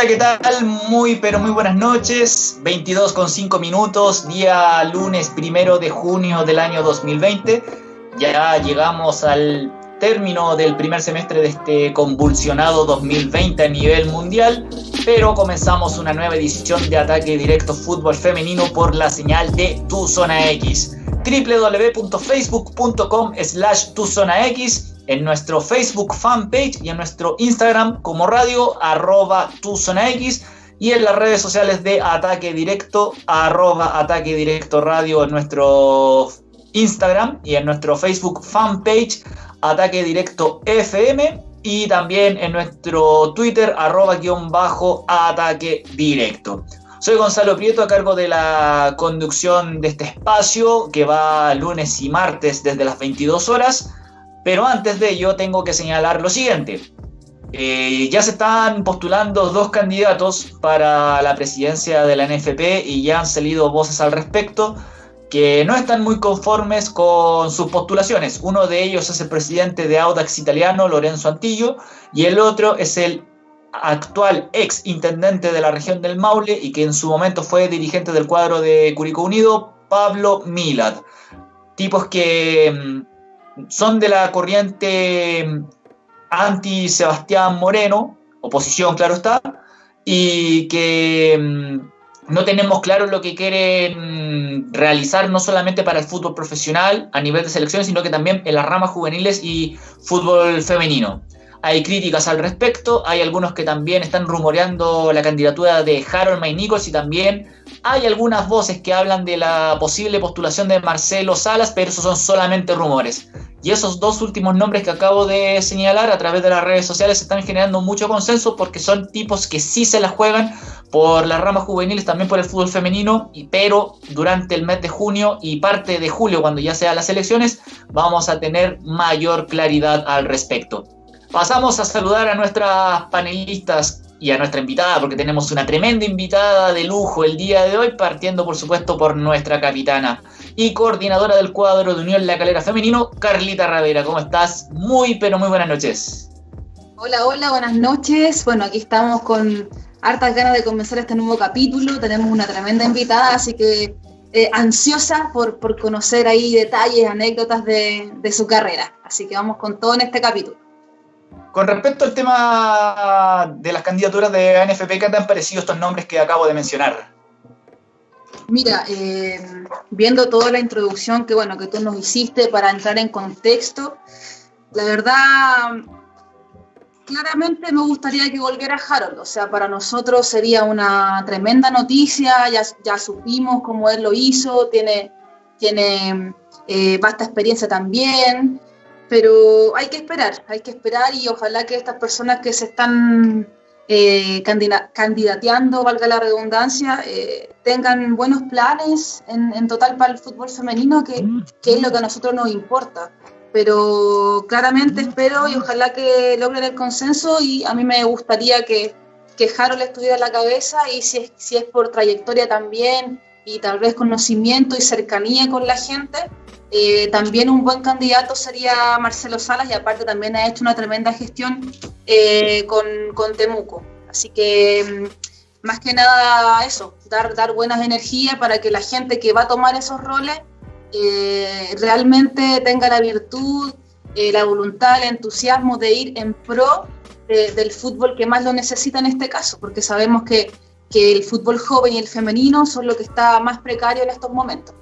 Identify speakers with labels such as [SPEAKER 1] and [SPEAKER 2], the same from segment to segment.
[SPEAKER 1] Hola, ¿qué tal? Muy, pero muy buenas noches. 22 con 5 minutos, día lunes primero de junio del año 2020. Ya llegamos al término del primer semestre de este convulsionado 2020 a nivel mundial, pero comenzamos una nueva edición de Ataque Directo Fútbol Femenino por la señal de Tu Zona X www.facebook.com slash tu zona X, en nuestro Facebook fanpage y en nuestro Instagram como radio arroba tu zona X y en las redes sociales de Ataque Directo arroba Ataque Directo Radio en nuestro Instagram y en nuestro Facebook fanpage Ataque Directo FM y también en nuestro Twitter arroba guion bajo Ataque Directo. Soy Gonzalo Prieto a cargo de la conducción de este espacio que va lunes y martes desde las 22 horas. Pero antes de ello tengo que señalar lo siguiente. Eh, ya se están postulando dos candidatos para la presidencia de la NFP y ya han salido voces al respecto que no están muy conformes con sus postulaciones. Uno de ellos es el presidente de Audax Italiano, Lorenzo Antillo, y el otro es el actual ex intendente de la región del Maule y que en su momento fue dirigente del cuadro de Curicó Unido, Pablo Milad. Tipos que mm, son de la corriente mm, anti-Sebastián Moreno, oposición, claro está, y que mm, no tenemos claro lo que quieren realizar no solamente para el fútbol profesional a nivel de selección, sino que también en las ramas juveniles y fútbol femenino. Hay críticas al respecto, hay algunos que también están rumoreando la candidatura de Harold May y también hay algunas voces que hablan de la posible postulación de Marcelo Salas, pero esos son solamente rumores. Y esos dos últimos nombres que acabo de señalar a través de las redes sociales están generando mucho consenso porque son tipos que sí se la juegan por las ramas juveniles, también por el fútbol femenino, y, pero durante el mes de junio y parte de julio, cuando ya sean las elecciones, vamos a tener mayor claridad al respecto. Pasamos a saludar a nuestras panelistas y a nuestra invitada, porque tenemos una tremenda invitada de lujo el día de hoy, partiendo por supuesto por nuestra capitana y coordinadora del cuadro de Unión La Calera Femenino, Carlita Ravera. ¿Cómo estás? Muy, pero muy buenas noches.
[SPEAKER 2] Hola, hola, buenas noches. Bueno, aquí estamos con hartas ganas de comenzar este nuevo capítulo. Tenemos una tremenda invitada, así que eh, ansiosa por, por, conocer ahí detalles, anécdotas de, de su carrera. Así que vamos con todo en este capítulo.
[SPEAKER 1] Con respecto al tema de las candidaturas de ANFP, ¿qué te han parecido estos nombres que acabo de mencionar?
[SPEAKER 2] Mira, eh, viendo toda la introducción que bueno que tú nos hiciste para entrar en contexto, la verdad, claramente me gustaría que volviera Harold. O sea, para nosotros sería una tremenda noticia. Ya, ya supimos cómo él lo hizo, tiene, tiene eh, vasta experiencia también pero hay que esperar, hay que esperar y ojalá que estas personas que se están eh, candidateando, valga la redundancia, eh, tengan buenos planes en, total para el fútbol femenino, que, que, es lo que a nosotros nos importa. Pero claramente espero y ojalá que logren el consenso y a mí me gustaría que, que Harold estuviera en la cabeza y si es, si es por trayectoria también y tal vez conocimiento y cercanía con la gente, eh, también un buen candidato sería Marcelo Salas y aparte también ha hecho una tremenda gestión eh, con, Temuco. Así que mm, más que nada eso, dar, dar buenas energías para que la gente que va a tomar esos roles eh, realmente tenga la virtud, la voluntad, el entusiasmo de ir en pro del fútbol que más lo necesita en este caso, porque sabemos que, que el fútbol joven y el femenino son lo que está más precario en estos momentos.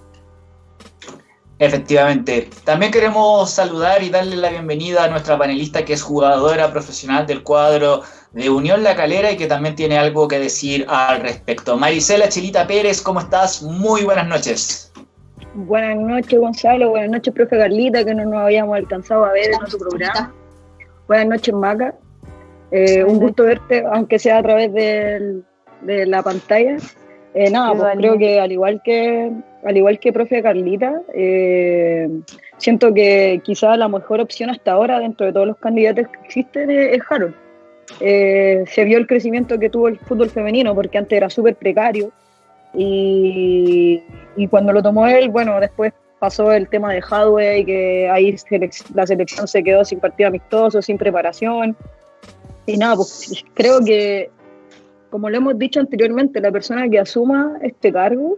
[SPEAKER 1] Efectivamente. También queremos saludar y darle la bienvenida a nuestra panelista que es jugadora profesional del cuadro de Unión La Calera y que también tiene algo que decir al respecto. Marisela Chilita Pérez, ¿cómo estás? Muy buenas noches.
[SPEAKER 3] Buenas noches, Gonzalo. Buenas noches, profe Carlita, que no nos habíamos alcanzado a ver en nuestro programa. Buenas noches, Maca. Eh, un gusto verte, aunque sea a través de la pantalla. Eh, nada, pues creo que al igual que al igual que profe Carlita, eh, siento que quizá la mejor opción hasta ahora dentro de todos los candidatos que existen es, Harold. Eh, se vio el crecimiento que tuvo el fútbol femenino porque antes era súper precario y, cuando lo tomó él, bueno, después pasó el tema de Hadway, que ahí la selección se quedó sin partido amistoso, sin preparación. Y nada, pues creo que como lo hemos dicho anteriormente, la persona que asuma este cargo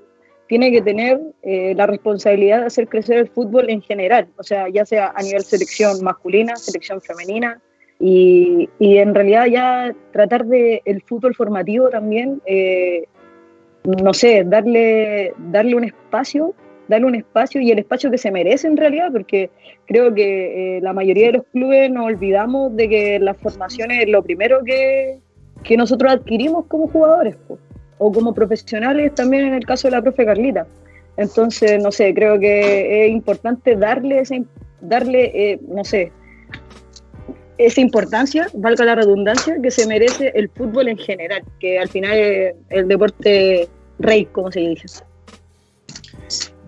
[SPEAKER 3] tiene que tener eh, la responsabilidad de hacer crecer el fútbol en general, o sea, ya sea a nivel selección masculina, selección femenina, y, en realidad ya tratar de el fútbol formativo también, eh, no sé, darle, darle un espacio, darle un espacio y el espacio que se merece en realidad, porque creo que eh, la mayoría de los clubes nos olvidamos de que la formación es lo primero que, que nosotros adquirimos como jugadores o como profesionales también en el caso de la profe Carlita. Entonces, no sé, creo que es importante darle, ese, darle eh, no sé, esa importancia, valga la redundancia, que se merece el fútbol en general, que al final es el deporte rey, como se dice.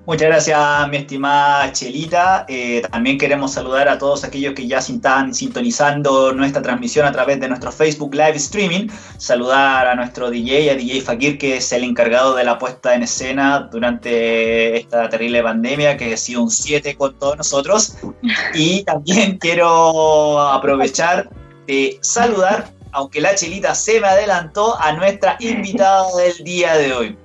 [SPEAKER 1] Muchas gracias, mi estimada Chelita. Eh, también queremos saludar a todos aquellos que ya están sintonizando nuestra transmisión a través de nuestro Facebook Live Streaming. Saludar a nuestro DJ, a DJ Fakir, que es el encargado de la puesta en escena durante esta terrible pandemia, que ha sido un 7 con todos nosotros. Y también quiero aprovechar de saludar, aunque la Chelita se me adelantó, a nuestra invitada del día de hoy.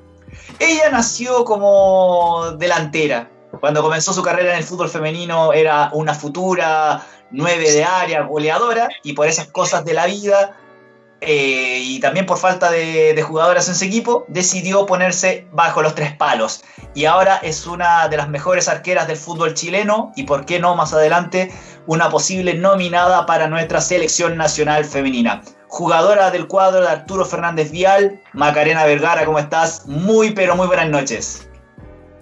[SPEAKER 1] Ella nació como delantera. Cuando comenzó su carrera en el fútbol femenino era una futura nueve de área, goleadora, y por esas cosas de la vida eh, y también por falta de, de, jugadoras en su equipo, decidió ponerse bajo los tres palos. Y ahora es una de las mejores arqueras del fútbol chileno y, por qué no, más adelante, una posible nominada para nuestra selección nacional femenina jugadora del cuadro de Arturo Fernández Vial, Macarena Vergara, ¿cómo estás? Muy, pero muy buenas noches.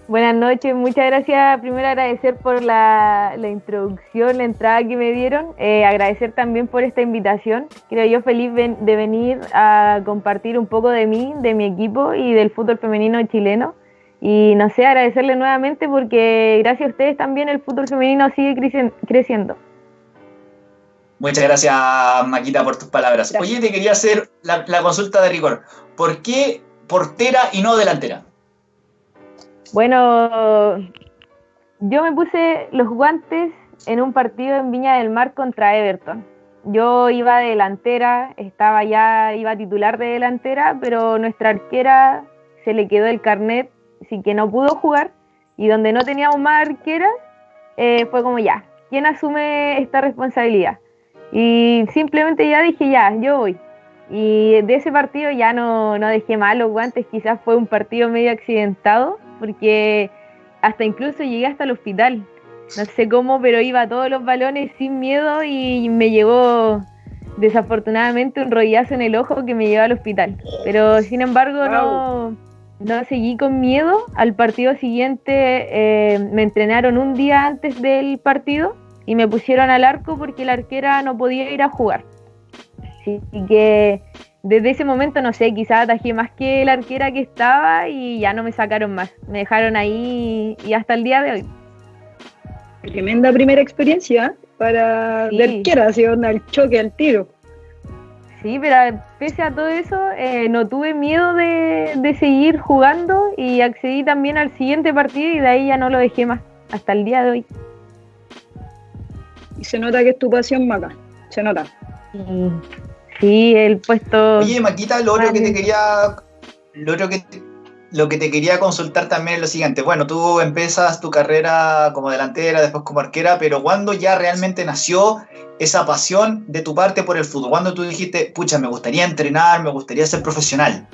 [SPEAKER 4] Buenas noches, muchas gracias. Primero agradecer por la, introducción, la entrada que me dieron. Eh, agradecer también por esta invitación. Creo yo feliz de venir a compartir un poco de mí, de mi equipo y del fútbol femenino chileno. Y no sé, agradecerle nuevamente porque gracias a ustedes también el fútbol femenino sigue creciendo.
[SPEAKER 1] Muchas gracias, Maquita, por tus palabras. Oye, te quería hacer la, consulta de rigor. ¿Por qué portera y no delantera?
[SPEAKER 4] Bueno, yo me puse los guantes en un partido en Viña del Mar contra Everton. Yo iba de delantera, estaba ya, iba titular de delantera, pero nuestra arquera se le quedó el carnet, así que no pudo jugar. Y donde no teníamos más arquera, eh, fue como ya, ¿quién asume esta responsabilidad? Y simplemente ya dije, ya, yo voy. Y de ese partido ya no, no dejé mal los guantes, quizás fue un partido medio accidentado, porque hasta incluso llegué hasta el hospital. No sé cómo, pero iba a todos los balones sin miedo y me llevó desafortunadamente un rollazo en el ojo que me llevó al hospital. Pero sin embargo no, no seguí con miedo. Al partido siguiente eh, me entrenaron un día antes del partido y me pusieron al arco porque la arquera no podía ir a jugar. Así que desde ese momento, no sé, quizás atajé más que la arquera que estaba y ya no me sacaron más. Me dejaron ahí y hasta el día de hoy.
[SPEAKER 3] Tremenda primera experiencia para la arquera, así onda el choque, al tiro.
[SPEAKER 4] Sí, pero pese a todo eso, eh, no tuve miedo de, de seguir jugando y accedí también al siguiente partido y de ahí ya no lo dejé más, hasta el día de hoy.
[SPEAKER 3] Y se nota que es tu pasión, Maca. Se nota.
[SPEAKER 4] Sí, el puesto.
[SPEAKER 1] Oye, Maquita, lo otro que te quería. Lo otro que lo que te quería consultar también es lo siguiente. Bueno, tú empiezas tu carrera como delantera, después como arquera, pero ¿cuándo ya realmente nació esa pasión de tu parte por el fútbol? ¿Cuándo tú dijiste, pucha, me gustaría entrenar, me gustaría ser profesional?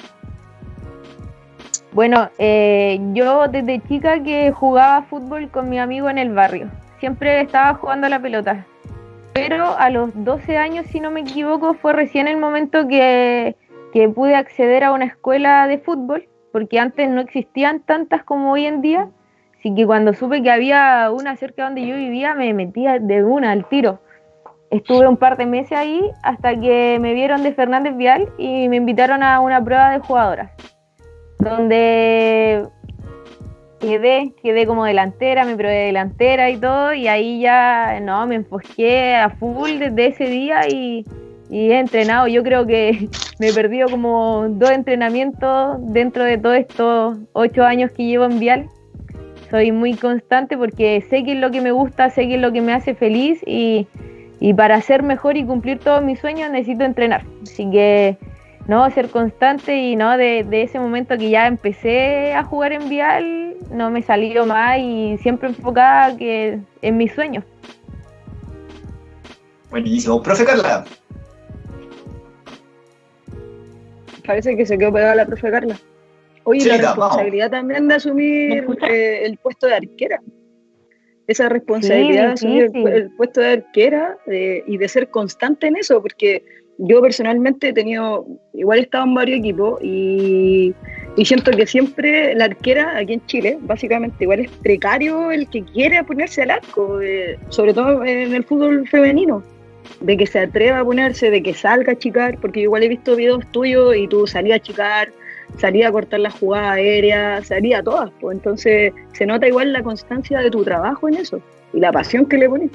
[SPEAKER 4] Bueno, eh, yo desde chica que jugaba fútbol con mi amigo en el barrio siempre estaba jugando a la pelota. Pero a los 12 años, si no me equivoco, fue recién el momento que, que pude acceder a una escuela de fútbol, porque antes no existían tantas como hoy en día. Así que cuando supe que había una cerca donde yo vivía, me metía de una al tiro. Estuve un par de meses ahí hasta que me vieron de Fernández Vial y me invitaron a una prueba de jugadoras, donde quedé, quedé como delantera, me probé delantera y todo, y ahí ya, no, me enfoqué a full desde ese día y, he entrenado. Yo creo que me he perdido como dos entrenamientos dentro de todos estos ocho años que llevo en Vial. Soy muy constante porque sé que es lo que me gusta, sé que es lo que me hace feliz y, y para ser mejor y cumplir todos mis sueños necesito entrenar. Así que no, ser constante y no, de, ese momento que ya empecé a jugar en Vial, no me salió más y siempre enfocada que en mis sueños.
[SPEAKER 1] Buenísimo. Profe Carla.
[SPEAKER 3] Parece que se quedó pegada la profe Carla. Oye, la responsabilidad también de asumir eh, el puesto de arquera. Esa responsabilidad de asumir el, puesto de arquera eh, y de ser constante en eso, porque yo personalmente he tenido, igual he estado en varios equipos y, siento que siempre la arquera aquí en Chile, básicamente, igual es precario el que quiere ponerse al arco, eh, sobre todo en el fútbol femenino, de que se atreva a ponerse, de que salga a chicar, porque igual he visto videos tuyos y tú salías a chicar, salías a cortar la jugada aérea, salías a todas, pues entonces se nota igual la constancia de tu trabajo en eso y la pasión que le pones.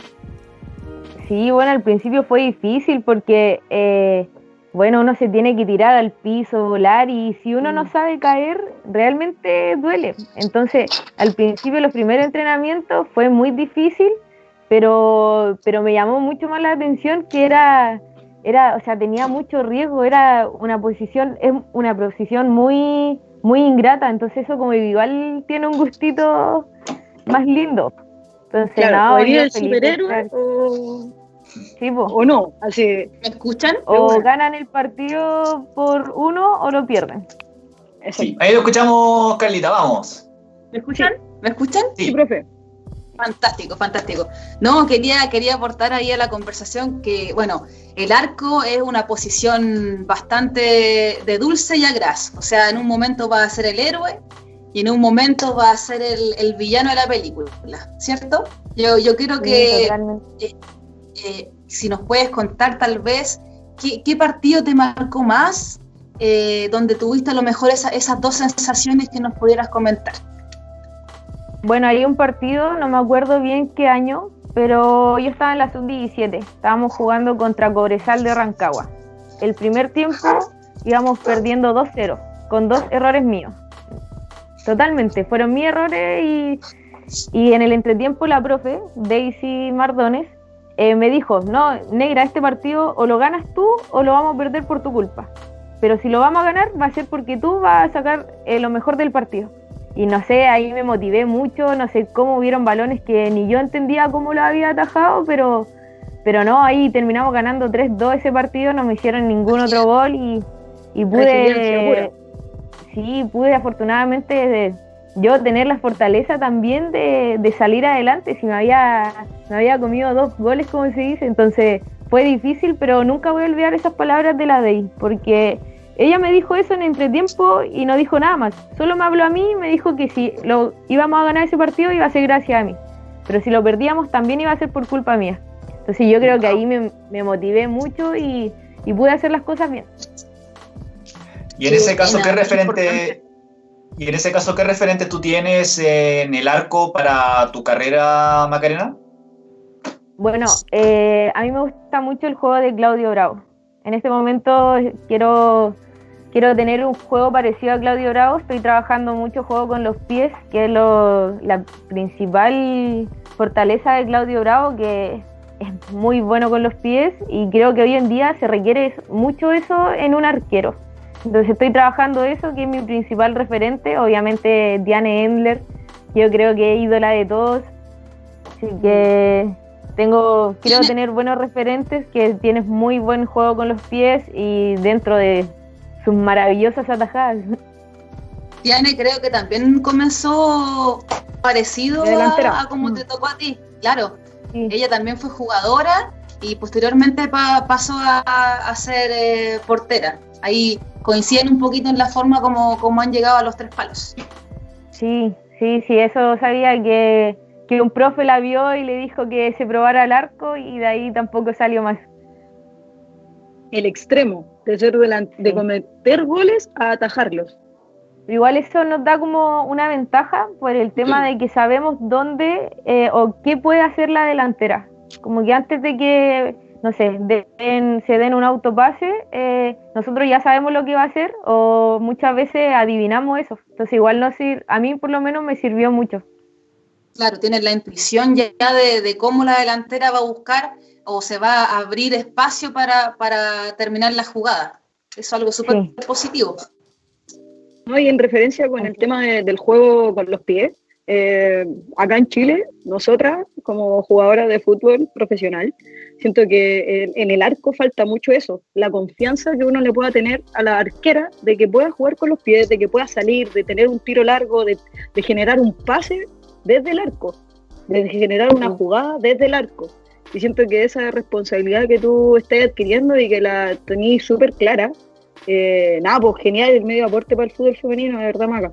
[SPEAKER 4] Sí, bueno, al principio fue difícil porque, eh, bueno, uno se tiene que tirar al piso, volar y si uno no mm. sabe caer, realmente duele. Entonces, al principio los primeros entrenamientos fue muy difícil, pero, pero me llamó mucho más la atención que era, era, o sea, tenía mucho riesgo, era una posición, es una posición muy, muy ingrata, entonces eso como igual tiene un gustito más lindo. Entonces,
[SPEAKER 3] claro, el superhéroe o... o no, así.
[SPEAKER 2] ¿Me escuchan?
[SPEAKER 4] O ganan el partido por uno o lo pierden.
[SPEAKER 1] Sí, ahí lo escuchamos, Carlita, vamos.
[SPEAKER 2] ¿Me escuchan? ¿Me escuchan?
[SPEAKER 3] Sí, profe.
[SPEAKER 2] Fantástico, fantástico. No, quería, quería aportar ahí a la conversación que, bueno, el arco es una posición bastante de dulce y agraz. O sea, en un momento va a ser el héroe y en un momento va a ser el, villano de la película, ¿cierto? Yo, yo quiero que eh, eh, si nos puedes contar tal vez qué, partido te marcó más, eh, donde tuviste a lo mejor esas dos sensaciones que nos pudieras comentar.
[SPEAKER 4] Bueno, hay un partido, no me acuerdo bien qué año, pero yo estaba en la sub-17, estábamos jugando contra Cobresal de Rancagua. El primer tiempo íbamos perdiendo 2-0, con dos errores míos totalmente. Fueron mis errores y, y en el entretiempo la profe, Daisy Mardones, eh, me dijo, no, negra, este partido o lo ganas tú o lo vamos a perder por tu culpa. Pero si lo vamos a ganar va a ser porque tú vas a sacar eh, lo mejor del partido. Y no sé, ahí me motivé mucho, no sé cómo hubieron balones que ni yo entendía cómo lo había atajado, pero, pero no, ahí terminamos ganando 3-2 ese partido, no me hicieron ningún otro gol y, y pude sí, pude afortunadamente yo tener la fortaleza también de, salir adelante. Si me había, me había comido dos goles, como se dice, entonces fue difícil, pero nunca voy a olvidar esas palabras de la Dey, porque ella me dijo eso en entretiempo y no dijo nada más. Solo me habló a mí y me dijo que si lo íbamos a ganar ese partido iba a ser gracias a mí. Pero si lo perdíamos también iba a ser por culpa mía. Entonces yo creo que ahí me, motivé mucho y pude hacer las cosas bien.
[SPEAKER 1] Y en ese caso, ¿qué referente, y en ese caso, ¿qué referente tú tienes en el arco para tu carrera, Macarena?
[SPEAKER 4] Bueno, eh, a mí me gusta mucho el juego de Claudio Bravo. En este momento quiero, quiero tener un juego parecido a Claudio Bravo. Estoy trabajando mucho juego con los pies, que es la principal fortaleza de Claudio Bravo, que es muy bueno con los pies y creo que hoy en día se requiere mucho eso en un arquero. Entonces estoy trabajando eso, que es mi principal referente, obviamente Diane Endler, yo creo que es ídola de todos, así que tengo, quiero tener buenos referentes, que tienes muy buen juego con los pies y dentro de sus maravillosas atajadas.
[SPEAKER 2] Diane creo que también comenzó parecido a, como te tocó a ti, claro. Ella también fue jugadora y posteriormente pasó a, ser eh, portera. Ahí coinciden un poquito en la forma como, como han llegado a los tres palos.
[SPEAKER 4] Sí, sí, sí, eso sabía que, que un profe la vio y le dijo que se probara el arco y de ahí tampoco salió más.
[SPEAKER 3] El extremo, de ser de cometer goles a atajarlos.
[SPEAKER 4] Igual eso nos da como una ventaja por el tema de que sabemos dónde eh, o qué puede hacer la delantera. Como que antes de que no sé, se den un autopase, eh, nosotros ya sabemos lo que va a hacer o muchas veces adivinamos eso. Entonces igual no a mí por lo menos me sirvió mucho.
[SPEAKER 2] Claro, tienes la intuición ya de, cómo la delantera va a buscar o se va a abrir espacio para, terminar la jugada. es algo súper positivo.
[SPEAKER 3] No, y en referencia con el tema del juego con los pies, eh, acá en Chile, nosotras como jugadoras de fútbol profesional, siento que en, el arco falta mucho eso, la confianza que uno le pueda tener a la arquera de que pueda jugar con los pies, de que pueda salir, de tener un tiro largo, de, generar un pase desde el arco, de generar una jugada desde el arco. Y siento que esa responsabilidad que tú estás adquiriendo y que la tenés súper clara, eh, nada, pues genial el medio aporte para el fútbol femenino, de verdad, Maga.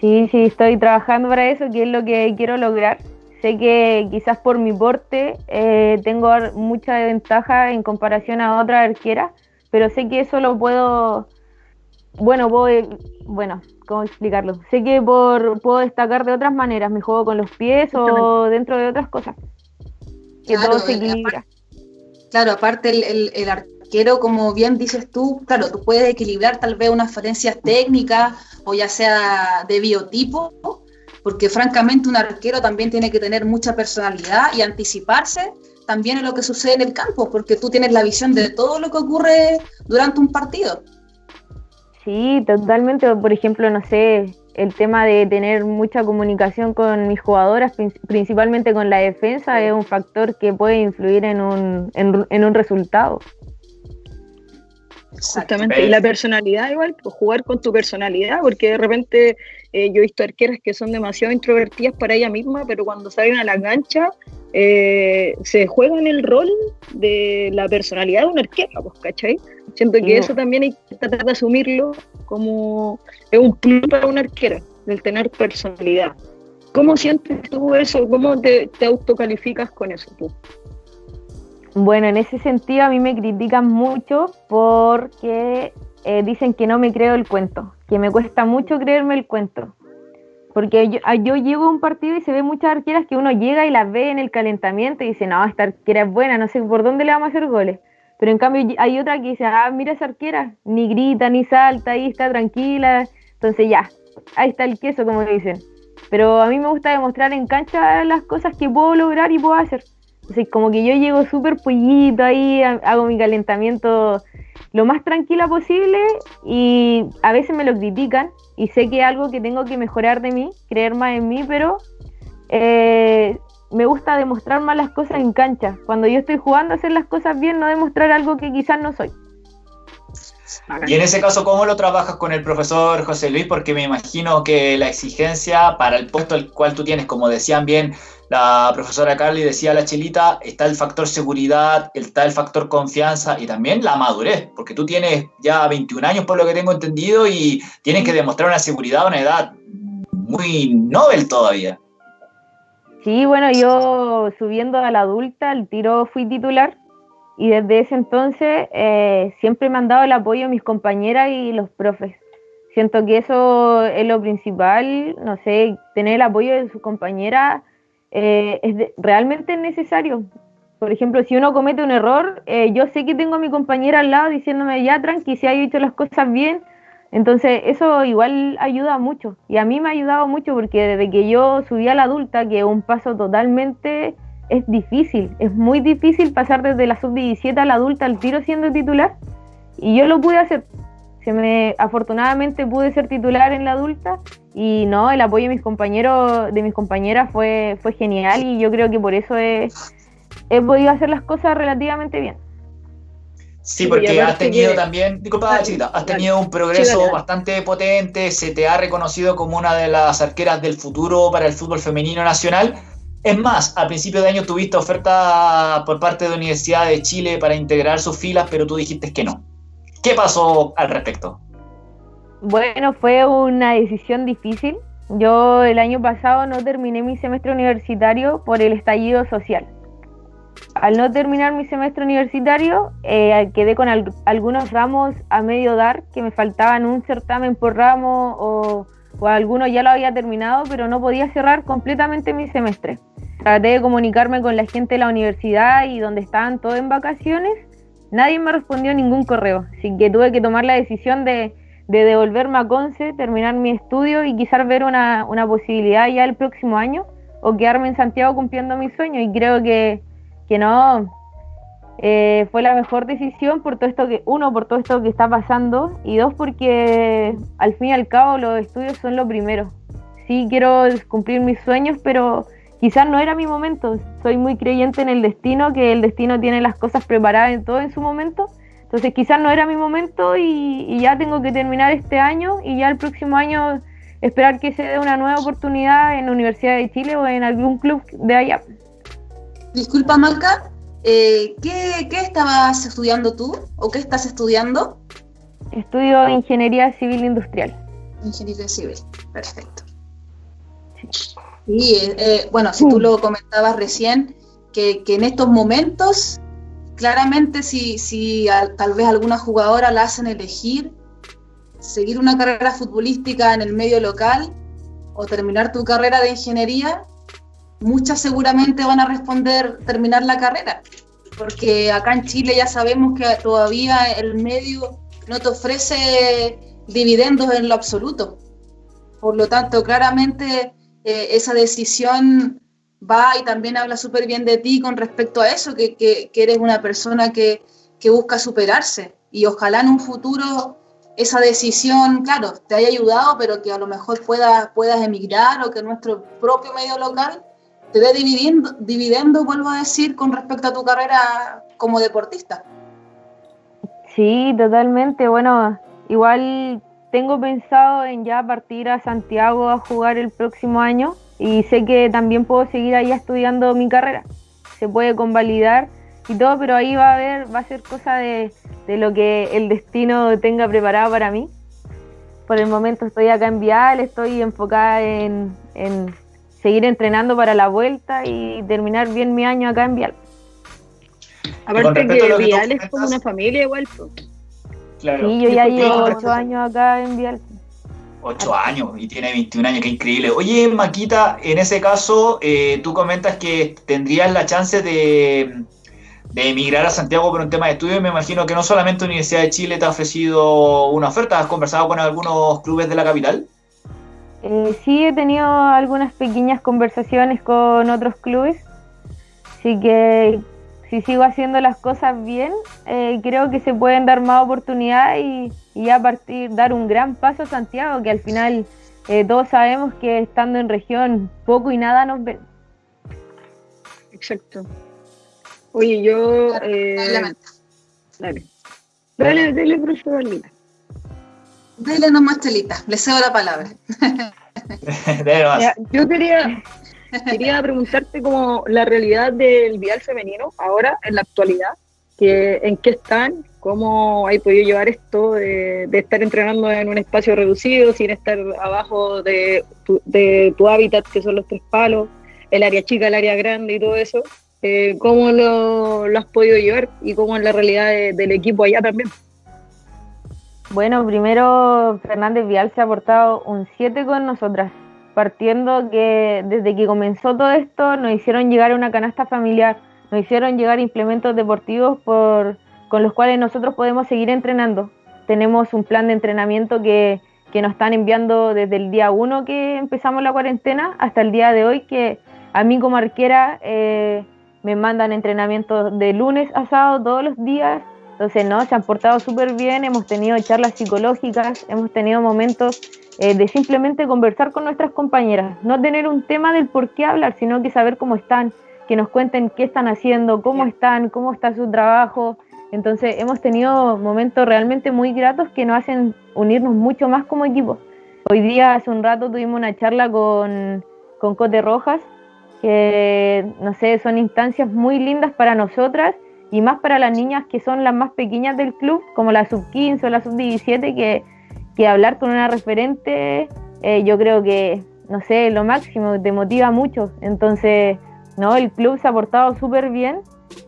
[SPEAKER 4] Sí, sí, estoy trabajando para eso, que es lo que quiero lograr. Sé que quizás por mi porte eh, tengo mucha ventaja en comparación a otras arqueras, pero sé que eso lo puedo, bueno, voy, bueno, ¿cómo explicarlo? Sé que por, puedo destacar de otras maneras, me juego con los pies o dentro de otras cosas. Que todo se equilibra.
[SPEAKER 2] claro, aparte el, el, arquero, como bien dices tú, claro, tú puedes equilibrar tal vez unas falencias técnicas o ya sea de biotipo, porque francamente un arquero también tiene que tener mucha personalidad y anticiparse también en lo que sucede en el campo, porque tú tienes la visión de todo lo que ocurre durante un partido.
[SPEAKER 4] Sí, totalmente. Por ejemplo, no sé, el tema de tener mucha comunicación con mis jugadoras, principalmente con la defensa, es un factor que puede influir en un, en un resultado.
[SPEAKER 3] Exactamente, y la personalidad igual, pues jugar con tu personalidad, porque de repente eh, yo he visto arqueras que son demasiado introvertidas para ella misma, pero cuando salen a la cancha eh, se juegan el rol de la personalidad de una arquera, pues, ¿cachai? Siento que eso también hay que tratar de asumirlo como es un plus para una arquera, el tener personalidad. ¿Cómo sientes tú eso? ¿Cómo te, te autocalificas con eso tú?
[SPEAKER 4] Bueno, en ese sentido a mí me critican mucho porque eh, dicen que no me creo el cuento, que me cuesta mucho creerme el cuento. Porque yo, ah, yo, llego a un partido y se ve muchas arqueras que uno llega y las ve en el calentamiento y dice, no, esta arquera es buena, no sé por dónde le vamos a hacer goles. Pero en cambio hay otra que dice, ah, mira esa arquera, ni grita, ni salta, ahí está tranquila. Entonces ya, ahí está el queso, como dicen. Pero a mí me gusta demostrar en cancha las cosas que puedo lograr y puedo hacer como que yo llego súper pollito ahí, hago mi calentamiento lo más tranquila posible y a veces me lo critican y sé que es algo que tengo que mejorar de mí, creer más en mí, pero eh, me gusta demostrar más las cosas en cancha. Cuando yo estoy jugando, hacer las cosas bien, no demostrar algo que quizás no soy.
[SPEAKER 1] Y en ese caso, ¿cómo lo trabajas con el profesor José Luis? Porque me imagino que la exigencia para el puesto al cual tú tienes, como decían bien la profesora Carly, decía la Chelita, está el factor seguridad, está el factor confianza y también la madurez, porque tú tienes ya 21 años por lo que tengo entendido y tienes que demostrar una seguridad a una edad muy novel todavía.
[SPEAKER 4] Sí, bueno, yo subiendo a la adulta, el tiro fui titular y desde ese entonces eh, siempre me han dado el apoyo mis compañeras y los profes. Siento que eso es lo principal, no sé, tener el apoyo de sus compañeras eh, es realmente necesario. Por ejemplo, si uno comete un error, eh, yo sé que tengo a mi compañera al lado diciéndome, ya tranqui, si ha hecho las cosas bien, entonces eso igual ayuda mucho. Y a mí me ha ayudado mucho porque desde que yo subí a la adulta, que es un paso totalmente es difícil, es muy difícil pasar desde la sub-17 a la adulta al tiro siendo titular. Y yo lo pude hacer. Se me, afortunadamente pude ser titular en la adulta y no, el apoyo de mis compañeros, de mis compañeras fue, fue genial y yo creo que por eso he, he podido hacer las cosas relativamente bien.
[SPEAKER 1] Sí, porque has tenido también, disculpa, chiquita, has tenido un progreso bastante potente, se te ha reconocido como una de las arqueras del futuro para el fútbol femenino nacional es más, a principio de año tuviste oferta por parte de la Universidad de Chile para integrar sus filas, pero tú dijiste que no. ¿Qué pasó al respecto?
[SPEAKER 4] Bueno, fue una decisión difícil. Yo el año pasado no terminé mi semestre universitario por el estallido social. Al no terminar mi semestre universitario, eh, quedé con algunos ramos a medio dar, que me faltaban un certamen por ramo o, o alguno ya lo había terminado, pero no podía cerrar completamente mi semestre traté de comunicarme con la gente de la universidad y donde estaban todos en vacaciones, nadie me respondió ningún correo, así que tuve que tomar la decisión de, devolverme a Conce, terminar mi estudio y quizás ver una, posibilidad ya el próximo año o quedarme en Santiago cumpliendo mi sueño y creo que, que no, eh, fue la mejor decisión por todo esto que, uno, por todo esto que está pasando, y dos, porque al fin y al cabo los estudios son lo primero. Sí quiero cumplir mis sueños, pero quizás no era mi momento. Soy muy creyente en el destino, que el destino tiene las cosas preparadas en todo en su momento. Entonces quizás no era mi momento y, y ya tengo que terminar este año y ya el próximo año esperar que se dé una nueva oportunidad en la Universidad de Chile o en algún club de allá.
[SPEAKER 2] Disculpa, Marca, eh, ¿qué, estabas estudiando tú o qué estás estudiando?
[SPEAKER 4] Estudio Ingeniería Civil Industrial.
[SPEAKER 2] Ingeniería Civil, perfecto. Sí, eh, bueno, si tú lo comentabas recién, que, en estos momentos, claramente si, si tal vez alguna jugadora la hacen elegir, seguir una carrera futbolística en el medio local o terminar tu carrera de ingeniería, muchas seguramente van a responder terminar la carrera, porque acá en Chile ya sabemos que todavía el medio no te ofrece dividendos en lo absoluto. Por lo tanto, claramente eh, esa decisión va y también habla súper bien de ti con respecto a eso, que, que, eres una persona que, que, busca superarse y ojalá en un futuro esa decisión, claro, te haya ayudado, pero que a lo mejor puedas, puedas emigrar o que nuestro propio medio local te dé dividendo, dividendo, vuelvo a decir, con respecto a tu carrera como deportista.
[SPEAKER 4] Sí, totalmente. Bueno, igual tengo pensado en ya partir a Santiago a jugar el próximo año y sé que también puedo seguir ahí estudiando mi carrera. Se puede convalidar y todo, pero ahí va a haber, va a ser cosa de, lo que el destino tenga preparado para mí. Por el momento estoy acá en Vial, estoy enfocada en seguir entrenando para la vuelta y terminar bien mi año acá en Vial.
[SPEAKER 3] Aparte que, Vial es como una familia igual.
[SPEAKER 4] Claro. Sí, yo ya llevo ocho años acá en Vial.
[SPEAKER 1] Ocho años y tiene 21 años, qué increíble. Oye, Maquita, en ese caso, eh, tú comentas que tendrías la chance de, de emigrar a Santiago por un tema de estudio. Me imagino que no solamente Universidad de Chile te ha ofrecido una oferta, ¿has conversado con algunos clubes de la capital?
[SPEAKER 4] Eh, sí he tenido algunas pequeñas conversaciones con otros clubes, así que si sigo haciendo las cosas bien, eh, creo que se pueden dar más oportunidades y, y, a partir dar un gran paso a Santiago, que al final eh, todos sabemos que estando en región poco y nada nos ven.
[SPEAKER 3] Exacto. Oye, yo... dale. Dale, dale, profesor
[SPEAKER 2] Dele nomás, Telita, le cedo la palabra.
[SPEAKER 3] yo quería, quería preguntarte como la realidad del vial femenino ahora, en la actualidad, que, en qué están, cómo hay podido llevar esto de, estar entrenando en un espacio reducido, sin estar abajo de tu, de tu hábitat, que son los tres palos, el área chica, el área grande y todo eso. Eh, ¿Cómo lo, has podido llevar y cómo es la realidad del equipo allá también?
[SPEAKER 4] Bueno, primero Fernández Vial se ha portado un 7 con nosotras, partiendo que desde que comenzó todo esto nos hicieron llegar una canasta familiar, nos hicieron llegar implementos deportivos por, con los cuales nosotros podemos seguir entrenando. Tenemos un plan de entrenamiento que, que nos están enviando desde el día 1 que empezamos la cuarentena hasta el día de hoy que a mí como arquera eh, me mandan entrenamientos de lunes a sábado todos los días entonces, no, se han portado súper bien, hemos tenido charlas psicológicas, hemos tenido momentos eh, de simplemente conversar con nuestras compañeras, no tener un tema del por qué hablar, sino que saber cómo están, que nos cuenten qué están haciendo, cómo están, cómo está su trabajo. Entonces, hemos tenido momentos realmente muy gratos que nos hacen unirnos mucho más como equipo. Hoy día, hace un rato, tuvimos una charla con, con Cote Rojas, que, no sé, son instancias muy lindas para nosotras y más para las niñas que son las más pequeñas del club, como la sub-15 o la sub-17, que, que, hablar con una referente, eh, yo creo que, no sé, lo máximo, te motiva mucho. Entonces, no, el club se ha portado súper bien.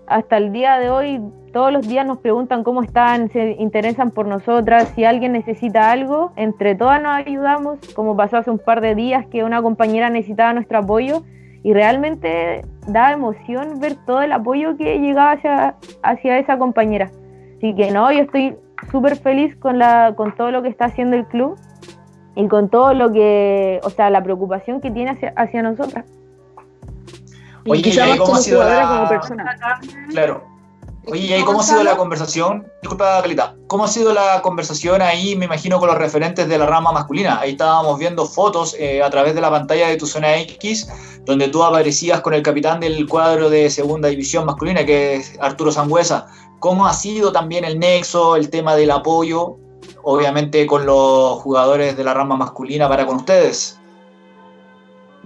[SPEAKER 4] Hasta el día de hoy, todos los días nos preguntan cómo están, se interesan por nosotras, si alguien necesita algo, entre todas nos ayudamos, como pasó hace un par de días que una compañera necesitaba nuestro apoyo y realmente da emoción ver todo el apoyo que llegaba hacia, hacia esa compañera. Así que no, yo estoy súper feliz con, la, con todo lo que está haciendo el club y con todo lo que, o sea, la preocupación que tiene hacia, hacia nosotras.
[SPEAKER 1] Oye, y quizá más como jugadora, como persona. Claro. Oye, ¿y cómo ha sido la conversación? Disculpa, Calita. ¿Cómo ha sido la conversación ahí, me imagino, con los referentes de la rama masculina? Ahí estábamos viendo fotos eh, a través de la pantalla de tu zona X, donde tú aparecías con el capitán del cuadro de segunda división masculina, que es Arturo Sangüesa. ¿Cómo ha sido también el nexo, el tema del apoyo, obviamente, con los jugadores de la rama masculina para con ustedes?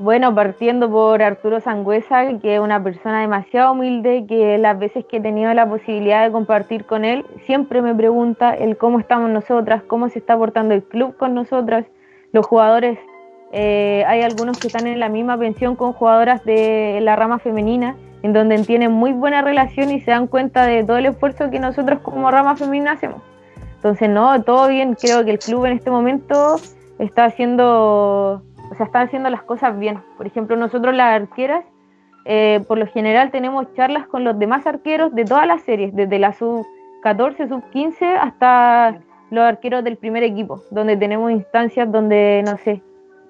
[SPEAKER 4] Bueno, partiendo por Arturo Sangüesa, que es una persona demasiado humilde, que las veces que he tenido la posibilidad de compartir con él, siempre me pregunta el cómo estamos nosotras, cómo se está portando el club con nosotras, los jugadores. Eh, hay algunos que están en la misma pensión con jugadoras de la rama femenina, en donde tienen muy buena relación y se dan cuenta de todo el esfuerzo que nosotros como rama femenina hacemos. Entonces, no, todo bien, creo que el club en este momento está haciendo o sea, están haciendo las cosas bien. Por ejemplo, nosotros las arqueras, eh, por lo general tenemos charlas con los demás arqueros de todas las series, desde la sub 14, sub 15 hasta los arqueros del primer equipo, donde tenemos instancias donde, no sé,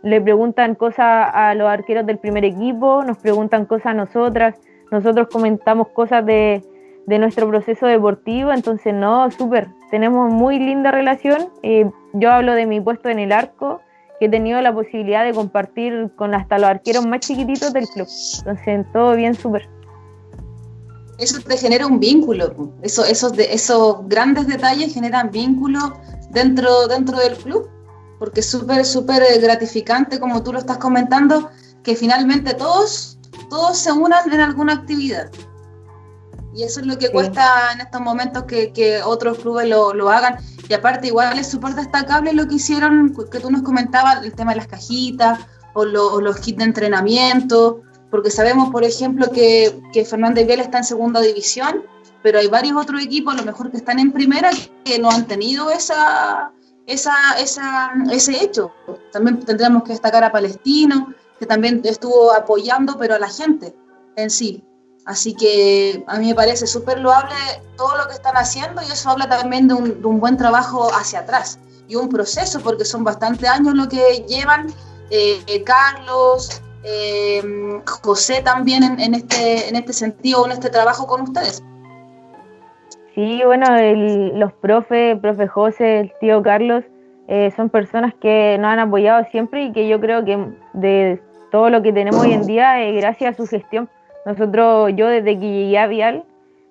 [SPEAKER 4] le preguntan cosas a los arqueros del primer equipo, nos preguntan cosas a nosotras, nosotros comentamos cosas de, de nuestro proceso deportivo, entonces no, súper, tenemos muy linda relación. Eh, yo hablo de mi puesto en el arco, que he tenido la posibilidad de compartir con hasta los arqueros más chiquititos del club. Entonces, todo bien, súper.
[SPEAKER 2] Eso te genera un vínculo, eso, esos, de, esos grandes detalles generan vínculo dentro, dentro del club, porque es súper, súper gratificante, como tú lo estás comentando, que finalmente todos, todos se unan en alguna actividad. Y eso es lo que cuesta en estos momentos que, que otros clubes lo, lo, hagan. Y aparte, igual es súper destacable lo que hicieron, que tú nos comentabas, el tema de las cajitas o, los kits de entrenamiento, porque sabemos, por ejemplo, que, que Fernández Vial está en segunda división, pero hay varios otros equipos, a lo mejor que están en primera, que no han tenido esa, esa, esa, ese hecho. También tendríamos que destacar a Palestino, que también estuvo apoyando, pero a la gente en sí. Así que a mí me parece súper loable todo lo que están haciendo y eso habla también de un, buen trabajo hacia atrás y un proceso, porque son bastante años lo que llevan eh, Carlos, eh, José también en, este, en este sentido, en este trabajo con ustedes.
[SPEAKER 4] Sí, bueno, los profes, profe José, el tío Carlos, eh, son personas que nos han apoyado siempre y que yo creo que de todo lo que tenemos hoy en día es gracias a su gestión nosotros, yo desde que llegué a Vial,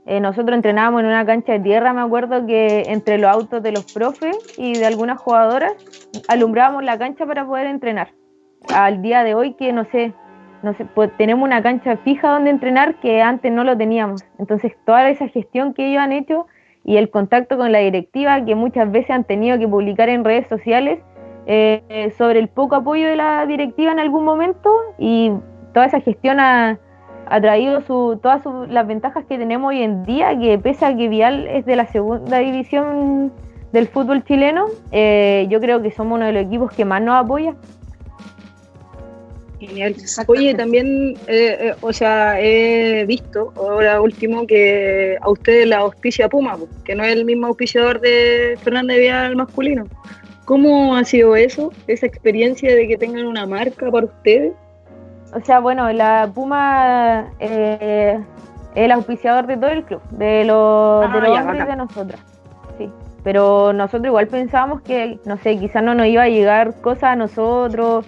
[SPEAKER 4] eh, nosotros entrenábamos en una cancha de tierra, me acuerdo que entre los autos de los profes y de algunas jugadoras alumbrábamos la cancha para poder entrenar. Al día de hoy que no sé, no sé, pues tenemos una cancha fija donde entrenar que antes no lo teníamos. Entonces toda esa gestión que ellos han hecho y el contacto con la directiva que muchas veces han tenido que publicar en redes sociales eh, sobre el poco apoyo de la directiva en algún momento y toda esa gestión ha ha traído su, todas las ventajas que tenemos hoy en día, que pese a que Vial es de la segunda división del fútbol chileno, eh, yo creo que somos uno de los equipos que más nos apoya.
[SPEAKER 3] Genial. Oye, también, eh, eh, o sea, he visto ahora último que a ustedes la auspicia Puma, que no es el mismo auspiciador de Fernández Vial masculino. ¿Cómo ha sido eso, esa experiencia de que tengan una marca para ustedes?
[SPEAKER 4] O sea, bueno, la Puma eh, es el auspiciador de todo el club, de los, ah, de los de nosotras. Sí. Pero nosotros igual pensábamos que, no sé, quizás no nos iba a llegar cosas a nosotros,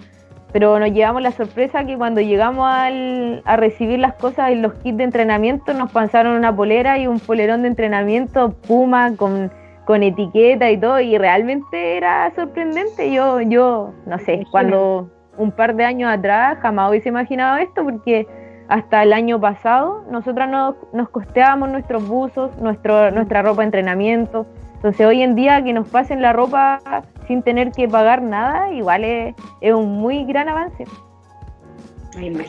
[SPEAKER 4] pero nos llevamos la sorpresa que cuando llegamos al, a recibir las cosas en los kits de entrenamiento nos pasaron una polera y un polerón de entrenamiento Puma con, con etiqueta y todo, y realmente era sorprendente. Yo, yo, no sé, cuando un par de años atrás jamás hubiese imaginado esto porque hasta el año pasado nosotras nos, nos costeábamos nuestros buzos, nuestro, nuestra ropa de entrenamiento. Entonces hoy en día que nos pasen la ropa sin tener que pagar nada, igual es, un muy gran avance.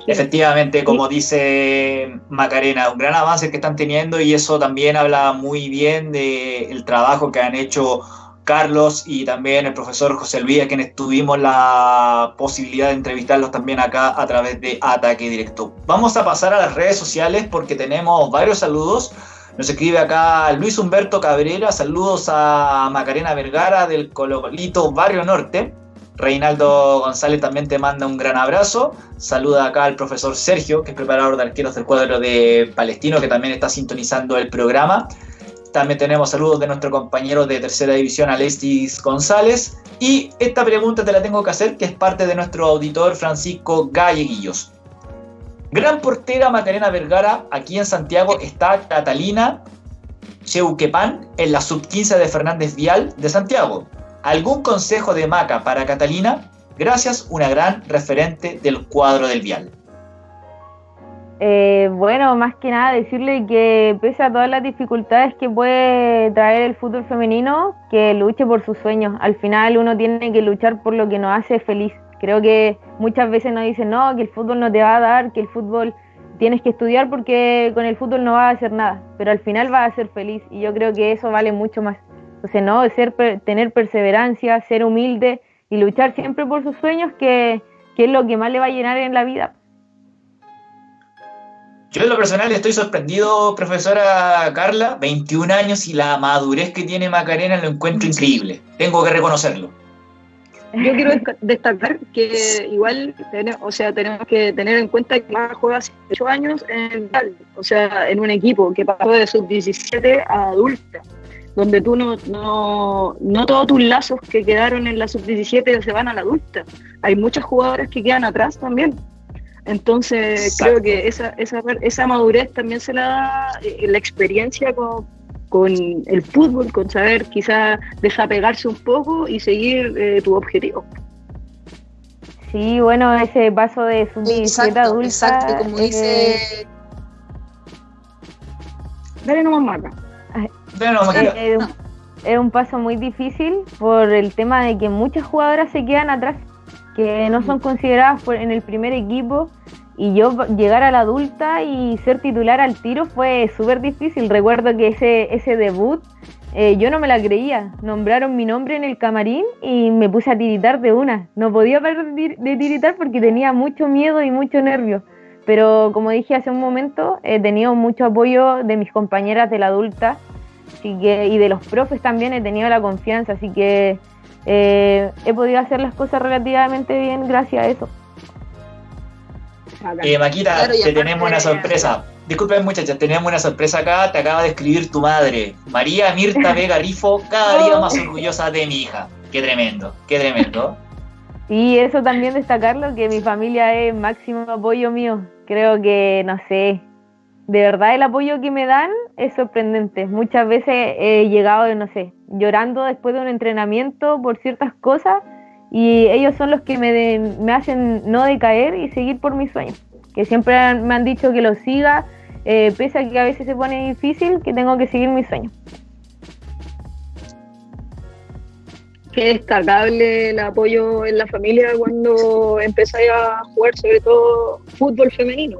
[SPEAKER 1] Efectivamente, como dice Macarena, un gran avance que están teniendo y eso también habla muy bien del trabajo que han hecho Carlos y también el profesor José Luis, a quienes tuvimos la posibilidad de entrevistarlos también acá a través de Ataque Directo. Vamos a pasar a las redes sociales porque tenemos varios saludos. Nos escribe acá Luis Humberto Cabrera, saludos a Macarena Vergara del Cololito Barrio Norte. Reinaldo González también te manda un gran abrazo. Saluda acá al profesor Sergio, que es preparador de arqueros del cuadro de Palestino, que también está sintonizando el programa. También tenemos saludos de nuestro compañero de tercera división, Alexis González. Y esta pregunta te la tengo que hacer, que es parte de nuestro auditor Francisco Galleguillos. Gran portera Macarena Vergara, aquí en Santiago está Catalina Cheuquepan en la sub-15 de Fernández Vial de Santiago. ¿Algún consejo de Maca para Catalina? Gracias, una gran referente del cuadro del Vial.
[SPEAKER 4] Eh, bueno, más que nada decirle que pese a todas las dificultades que puede traer el fútbol femenino, que luche por sus sueños. Al final uno tiene que luchar por lo que nos hace feliz. Creo que muchas veces nos dicen, no, que el fútbol no te va a dar, que el fútbol tienes que estudiar porque con el fútbol no vas a hacer nada, pero al final vas a ser feliz y yo creo que eso vale mucho más. Entonces, no, ser, tener perseverancia, ser humilde y luchar siempre por sus sueños, que, que es lo que más le va a llenar en la vida.
[SPEAKER 1] Yo en lo personal estoy sorprendido, profesora Carla, 21 años y la madurez que tiene Macarena lo encuentro increíble. Tengo que reconocerlo.
[SPEAKER 3] Yo quiero destacar que igual, o sea, tenemos que tener en cuenta que más juega hace 8 años en o sea, en un equipo que pasó de sub-17 a adulta, donde tú no, no, no todos tus lazos que quedaron en la sub-17 se van a la adulta. Hay muchos jugadores que quedan atrás también. Entonces, creo que esa, esa, esa madurez también se la da eh, la experiencia con con el fútbol, con saber quizás desapegarse un poco y seguir eh, tu objetivo.
[SPEAKER 4] Sí, bueno, ese paso de su
[SPEAKER 2] adulta. Exacto, como dice.
[SPEAKER 3] Dale nomás marca.
[SPEAKER 4] Es, es un paso muy difícil por el tema de que muchas jugadoras se quedan atrás, que no son consideradas en el primer equipo y yo llegar a la adulta y ser titular al tiro fue súper difícil. Recuerdo que ese, ese debut eh, yo no me la creía. Nombraron mi nombre en el camarín y me puse a tiritar de una. No podía parar de tiritar porque tenía mucho miedo y mucho nervio. Pero como dije hace un momento, he tenido mucho apoyo de mis compañeras de la adulta así que, y de los profes también he tenido la confianza. Así que eh, he podido hacer las cosas relativamente bien gracias a eso.
[SPEAKER 1] Eh, Maquita, te tenemos una sorpresa. Disculpen muchachas, tenemos una sorpresa acá, te acaba de escribir tu madre, María Mirta Vega Rifo, cada día más orgullosa de mi hija. Qué tremendo, qué tremendo.
[SPEAKER 4] Y eso también destacarlo, que mi familia es máximo apoyo mío. Creo que, no sé, de verdad el apoyo que me dan es sorprendente. Muchas veces he llegado, no sé, llorando después de un entrenamiento por ciertas cosas y ellos son los que me, me hacen no decaer y seguir por mis sueños. Que siempre me han dicho que lo siga, eh, pese a que a veces se pone difícil, que tengo que seguir mis sueños.
[SPEAKER 3] Qué destacable el apoyo en la familia cuando empezáis a jugar, sobre todo fútbol femenino.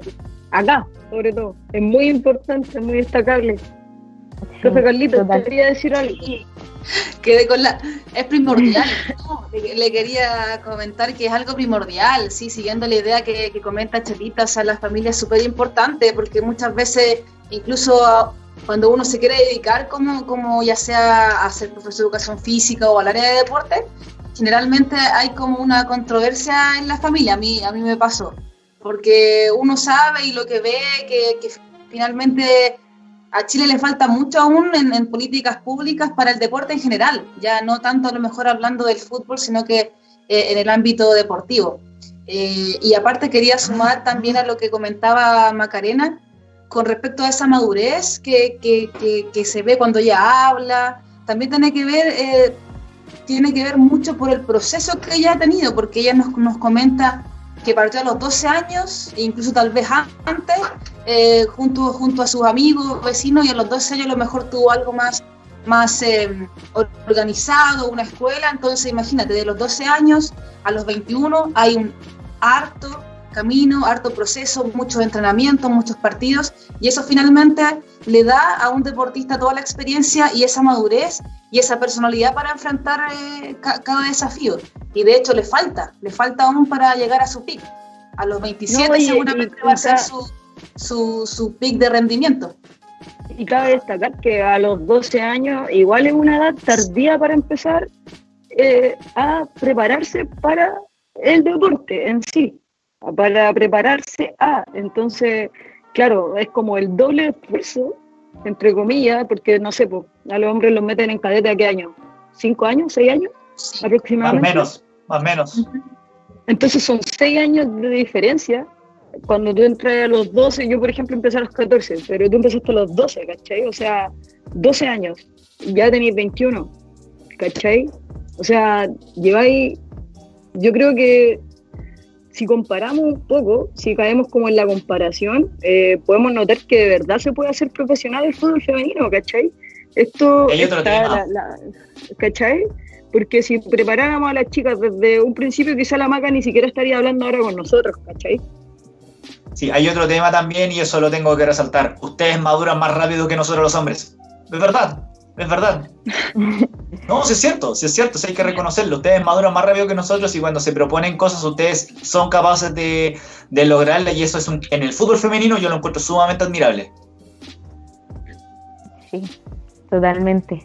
[SPEAKER 3] Acá, sobre todo. Es muy importante, es muy destacable. Profe Carlito, ¿te quería decir algo?
[SPEAKER 2] quedé con la... Es primordial. le, quería comentar que es algo primordial, sí, siguiendo la idea que, comenta Chelita, o sea, la familia es súper importante porque muchas veces, incluso cuando uno se quiere dedicar como, como ya sea a ser profesor de educación física o al área de deporte, generalmente hay como una controversia en la familia, a mí, a mí me pasó, porque uno sabe y lo que ve que, que finalmente a Chile le falta mucho aún en, políticas públicas para el deporte en general, ya no tanto a lo mejor hablando del fútbol, sino que eh, en el ámbito deportivo. Eh, y aparte quería sumar también a lo que comentaba Macarena con respecto a esa madurez que, que, que, se ve cuando ella habla, también tiene que ver... Eh, tiene que ver mucho por el proceso que ella ha tenido, porque ella nos, nos comenta que partió a los 12 años, incluso tal vez antes, eh, junto, junto a sus amigos, vecinos, y a los 12 años a lo mejor tuvo algo más, más eh, organizado, una escuela, entonces imagínate, de los 12 años a los 21 hay un harto camino, harto proceso, muchos entrenamientos, muchos partidos, y eso finalmente le da a un deportista toda la experiencia y esa madurez y esa personalidad para enfrentar eh, cada desafío. Y de hecho le falta, le falta aún para llegar a su pick. A los 27 seguramente va a ser su, su, su pick de rendimiento.
[SPEAKER 3] Y cabe destacar que a los 12 años, igual es una edad tardía para empezar eh, a prepararse para el deporte en sí, para prepararse a. Entonces, claro, es como el doble esfuerzo, entre comillas, porque no sé, pues, a los hombres los meten en cadete a qué año, cinco años, seis años aproximadamente.
[SPEAKER 1] Más menos, más menos.
[SPEAKER 3] Entonces son seis años de diferencia. Cuando tú entras a los 12, yo por ejemplo empecé a los 14, pero tú empezaste a los 12, ¿cachai? O sea, 12 años, ya tenéis 21, ¿cachai? O sea, lleváis, yo creo que si comparamos un poco, si caemos como en la comparación, eh, podemos notar que de verdad se puede hacer profesional el fútbol femenino, ¿cachai? Esto
[SPEAKER 1] está,
[SPEAKER 3] ¿cachai? Porque si preparáramos a las chicas desde un principio, quizá la maca ni siquiera estaría hablando ahora con nosotros, ¿cachai?
[SPEAKER 1] Sí, hay otro tema también y eso lo tengo que resaltar. Ustedes maduran más rápido que nosotros los hombres. Es verdad, es verdad. No, sí es cierto, sí es cierto, sí hay que reconocerlo. Ustedes maduran más rápido que nosotros y cuando se proponen cosas, ustedes son capaces de, de lograrlas y eso es un, en el fútbol femenino yo lo encuentro sumamente admirable.
[SPEAKER 4] Sí, totalmente.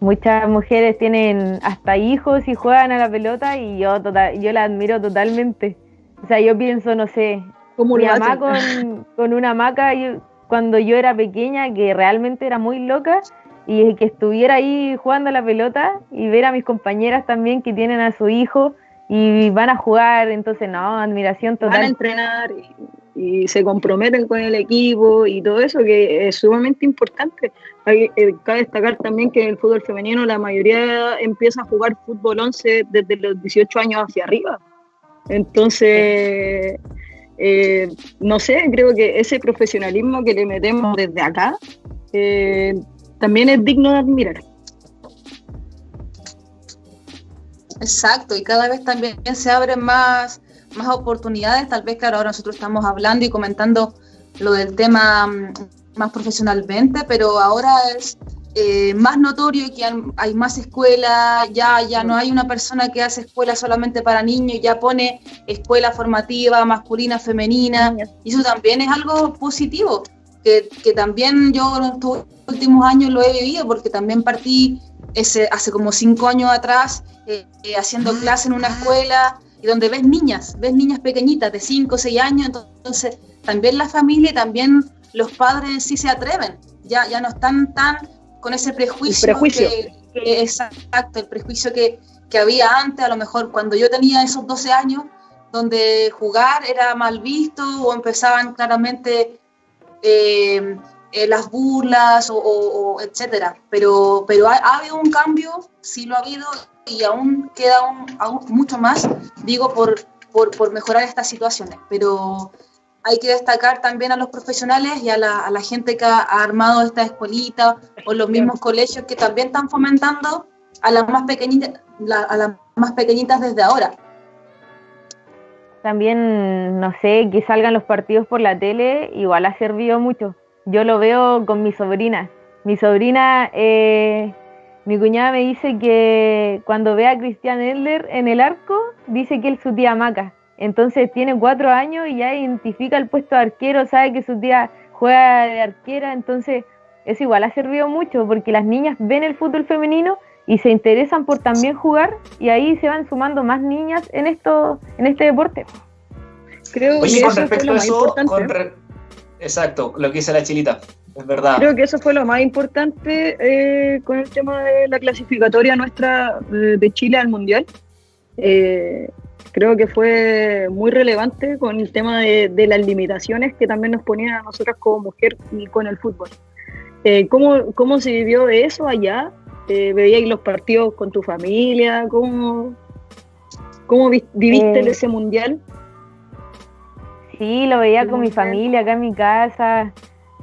[SPEAKER 4] Muchas mujeres tienen hasta hijos y juegan a la pelota y yo total, yo la admiro totalmente. O sea, yo pienso, no sé, mi mamá con, con, una hamaca cuando yo era pequeña, que realmente era muy loca, y que estuviera ahí jugando la pelota y ver a mis compañeras también que tienen a su hijo y van a jugar, entonces no, admiración total.
[SPEAKER 3] Van a entrenar y, se comprometen con el equipo y todo eso que es sumamente importante. Hay, eh, cabe destacar también que en el fútbol femenino la mayoría empieza a jugar fútbol 11 desde los 18 años hacia arriba. Entonces, eh, no sé, creo que ese profesionalismo que le metemos desde acá eh, también es digno de admirar.
[SPEAKER 2] Exacto, y cada vez también se abren más, más oportunidades. Tal vez, claro, ahora nosotros estamos hablando y comentando lo del tema mm, más profesionalmente, pero ahora es eh, más notorio que hay más escuelas, ya, ya no hay una persona que hace escuela solamente para niños, ya pone escuela formativa, masculina, femenina, y eso también es algo positivo, que, que también yo en estos últimos años lo he vivido, porque también partí ese, hace como cinco años atrás eh, eh, haciendo clase en una escuela y donde ves niñas, ves niñas pequeñitas de 5 o 6 años, entonces también la familia y también los padres sí se atreven, ya, ya no están tan con ese prejuicio, Que, exacto, el prejuicio que, que, había antes, a lo mejor cuando yo tenía esos 12 años, donde jugar era mal visto o empezaban claramente eh, eh, las burlas o, etcétera. Pero, pero ha, habido un cambio, sí lo ha habido y aún queda aún, mucho más, digo, por, por, por mejorar estas situaciones. Pero hay que destacar también a los profesionales y a la, a la gente que ha, armado esta escuelita o los mismos colegios que también están fomentando a las más pequeñitas, a las más pequeñitas desde ahora.
[SPEAKER 4] También, no sé, que salgan los partidos por la tele, igual ha servido mucho. Yo lo veo con mi sobrina. Mi sobrina, eh, mi cuñada me dice que cuando ve a Cristian Elder en el arco, dice que él su tía Maca entonces tiene cuatro años y ya identifica el puesto de arquero, sabe que su tía juega de arquera, entonces eso igual ha servido mucho porque las niñas ven el fútbol femenino y se interesan por también jugar y ahí se van sumando más niñas en esto, en este deporte.
[SPEAKER 1] Creo que eso fue lo más importante. Exacto, lo que dice la chilita, es verdad.
[SPEAKER 3] Creo que eso fue lo más importante eh, con el tema de la clasificatoria nuestra de Chile al Mundial. Eh, creo que fue muy relevante con el tema de, las limitaciones que también nos ponían a nosotras como mujer y con el fútbol. Eh, ¿cómo, ¿Cómo se vivió eso allá? Eh, ¿Veíais los partidos con tu familia? ¿Cómo, cómo viviste eh, ese mundial?
[SPEAKER 4] Sí, lo veía con mi familia acá en mi casa.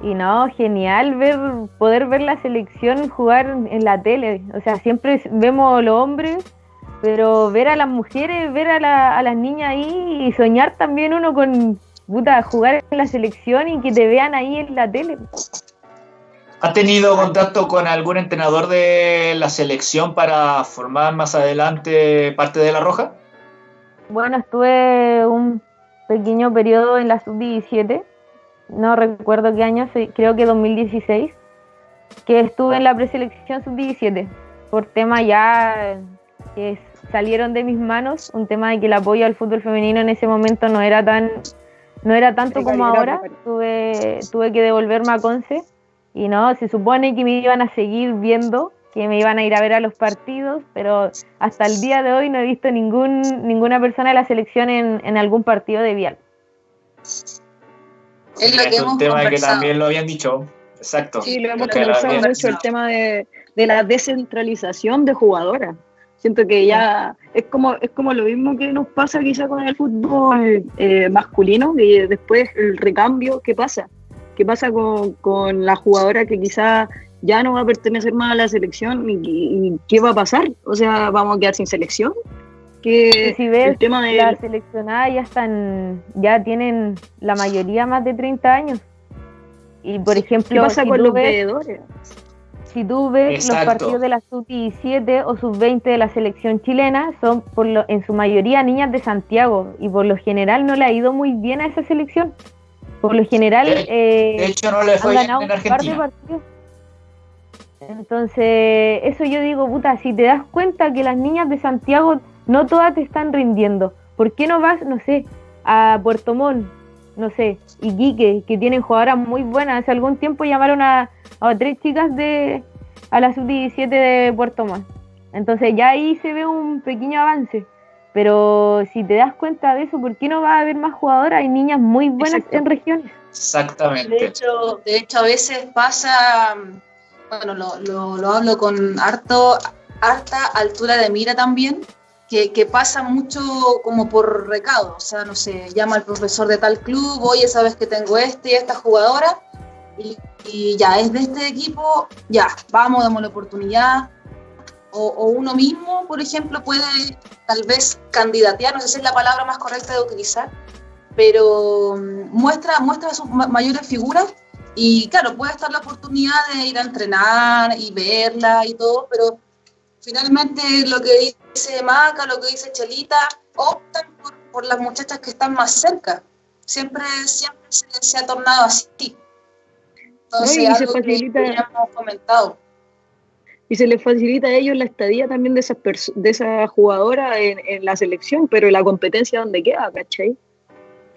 [SPEAKER 4] Y no, genial ver, poder ver la selección jugar en la tele. O sea, siempre vemos los hombres pero ver a las mujeres, ver a, las niñas ahí y soñar también uno con puta, jugar en la selección y que te vean ahí en la tele.
[SPEAKER 1] ¿Ha tenido contacto con algún entrenador de la selección para formar más adelante parte de la Roja?
[SPEAKER 4] Bueno, estuve un pequeño periodo en la sub-17, no recuerdo qué año, creo que 2016, que estuve en la preselección sub-17, por tema ya que salieron de mis manos, un tema de que el apoyo al fútbol femenino en ese momento no era tan no era tanto como ahora, tuve, tuve que devolverme a Conce y no, se supone que me iban a seguir viendo, que me iban a ir a ver a los partidos, pero hasta el día de hoy no he visto ningún, ninguna persona de la selección en, en algún partido de Vial.
[SPEAKER 1] Es, lo que un tema que también lo habían dicho, exacto.
[SPEAKER 3] Sí, lo hemos conversado mucho, el tema de, de la descentralización de jugadoras. Siento que ya es como, es como lo mismo que nos pasa quizá con el fútbol eh, masculino, y después el recambio, ¿qué pasa? ¿Qué pasa con, con la jugadora que quizá ya no va a pertenecer más a la selección y, qué va a pasar? O sea, ¿vamos a quedar sin selección?
[SPEAKER 4] Que si ves, el tema de la seleccionada ya están, ya tienen la mayoría más de 30 años. Y por ejemplo,
[SPEAKER 3] ¿qué pasa con los veedores?
[SPEAKER 4] si tú ves los partidos de la sub-17 o sub-20 de la selección chilena, son por lo, en su mayoría niñas de Santiago y por lo general no le ha ido muy bien a esa selección. Por lo general,
[SPEAKER 1] de, eh, hecho, no le fue han ganado en un par de partidos.
[SPEAKER 4] Entonces, eso yo digo, puta, si te das cuenta que las niñas de Santiago no todas te están rindiendo, ¿por qué no vas, no sé, a Puerto Montt, no sé, Iquique, que tienen jugadoras muy buenas? Hace algún tiempo llamaron a, a tres chicas de a la sub-17 de Puerto Montt. Entonces ya ahí se ve un pequeño avance. Pero si te das cuenta de eso, ¿por qué no va a haber más jugadoras? Hay niñas muy buenas en regiones.
[SPEAKER 1] Exactamente.
[SPEAKER 2] De hecho, de hecho, a veces pasa, bueno, lo, lo, lo hablo con harto, harta altura de mira también, que, que, pasa mucho como por recado. O sea, no sé, llama al profesor de tal club, oye, sabes que tengo este y esta jugadora, y, ya es de este equipo, ya, vamos, damos la oportunidad. O, uno mismo, por ejemplo, puede tal vez candidatear, no sé si es la palabra más correcta de utilizar, pero mm, muestra, muestra sus mayores figuras y claro, puede estar la oportunidad de ir a entrenar y verla y todo, pero finalmente lo que dice Maca, lo que dice Chelita, optan por, las muchachas que están más cerca. Siempre, siempre se ha tornado así y se facilita, comentado.
[SPEAKER 3] Y se les facilita a ellos la estadía también de esas de esa jugadora en, la selección, pero la competencia donde queda, ¿cachai?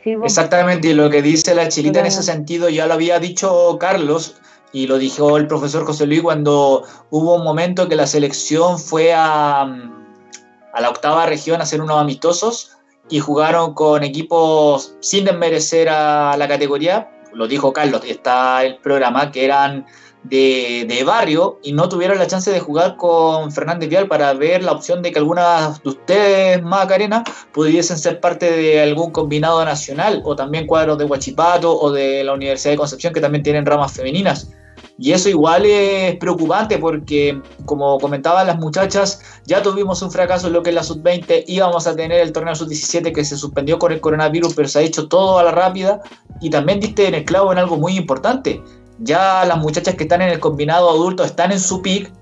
[SPEAKER 1] Exactamente, y lo que dice la chilita en ese sentido ya lo había dicho Carlos y lo dijo el profesor José Luis cuando hubo un momento que la selección fue a, a la octava región a hacer unos amistosos y jugaron con equipos sin desmerecer a la categoría, lo dijo Carlos, está el programa, que eran de, barrio y no tuvieron la chance de jugar con Fernández Vial para ver la opción de que algunas de ustedes, Macarena, pudiesen ser parte de algún combinado nacional o también cuadros de Huachipato o de la Universidad de Concepción que también tienen ramas femeninas. Y eso igual es preocupante porque, como comentaban las muchachas, ya tuvimos un fracaso en lo que es la sub-20, íbamos a tener el torneo sub-17 que se suspendió con el coronavirus, pero se ha hecho todo a la rápida. Y también diste en el clavo en algo muy importante. Ya las muchachas que están en el combinado adulto están en su pick.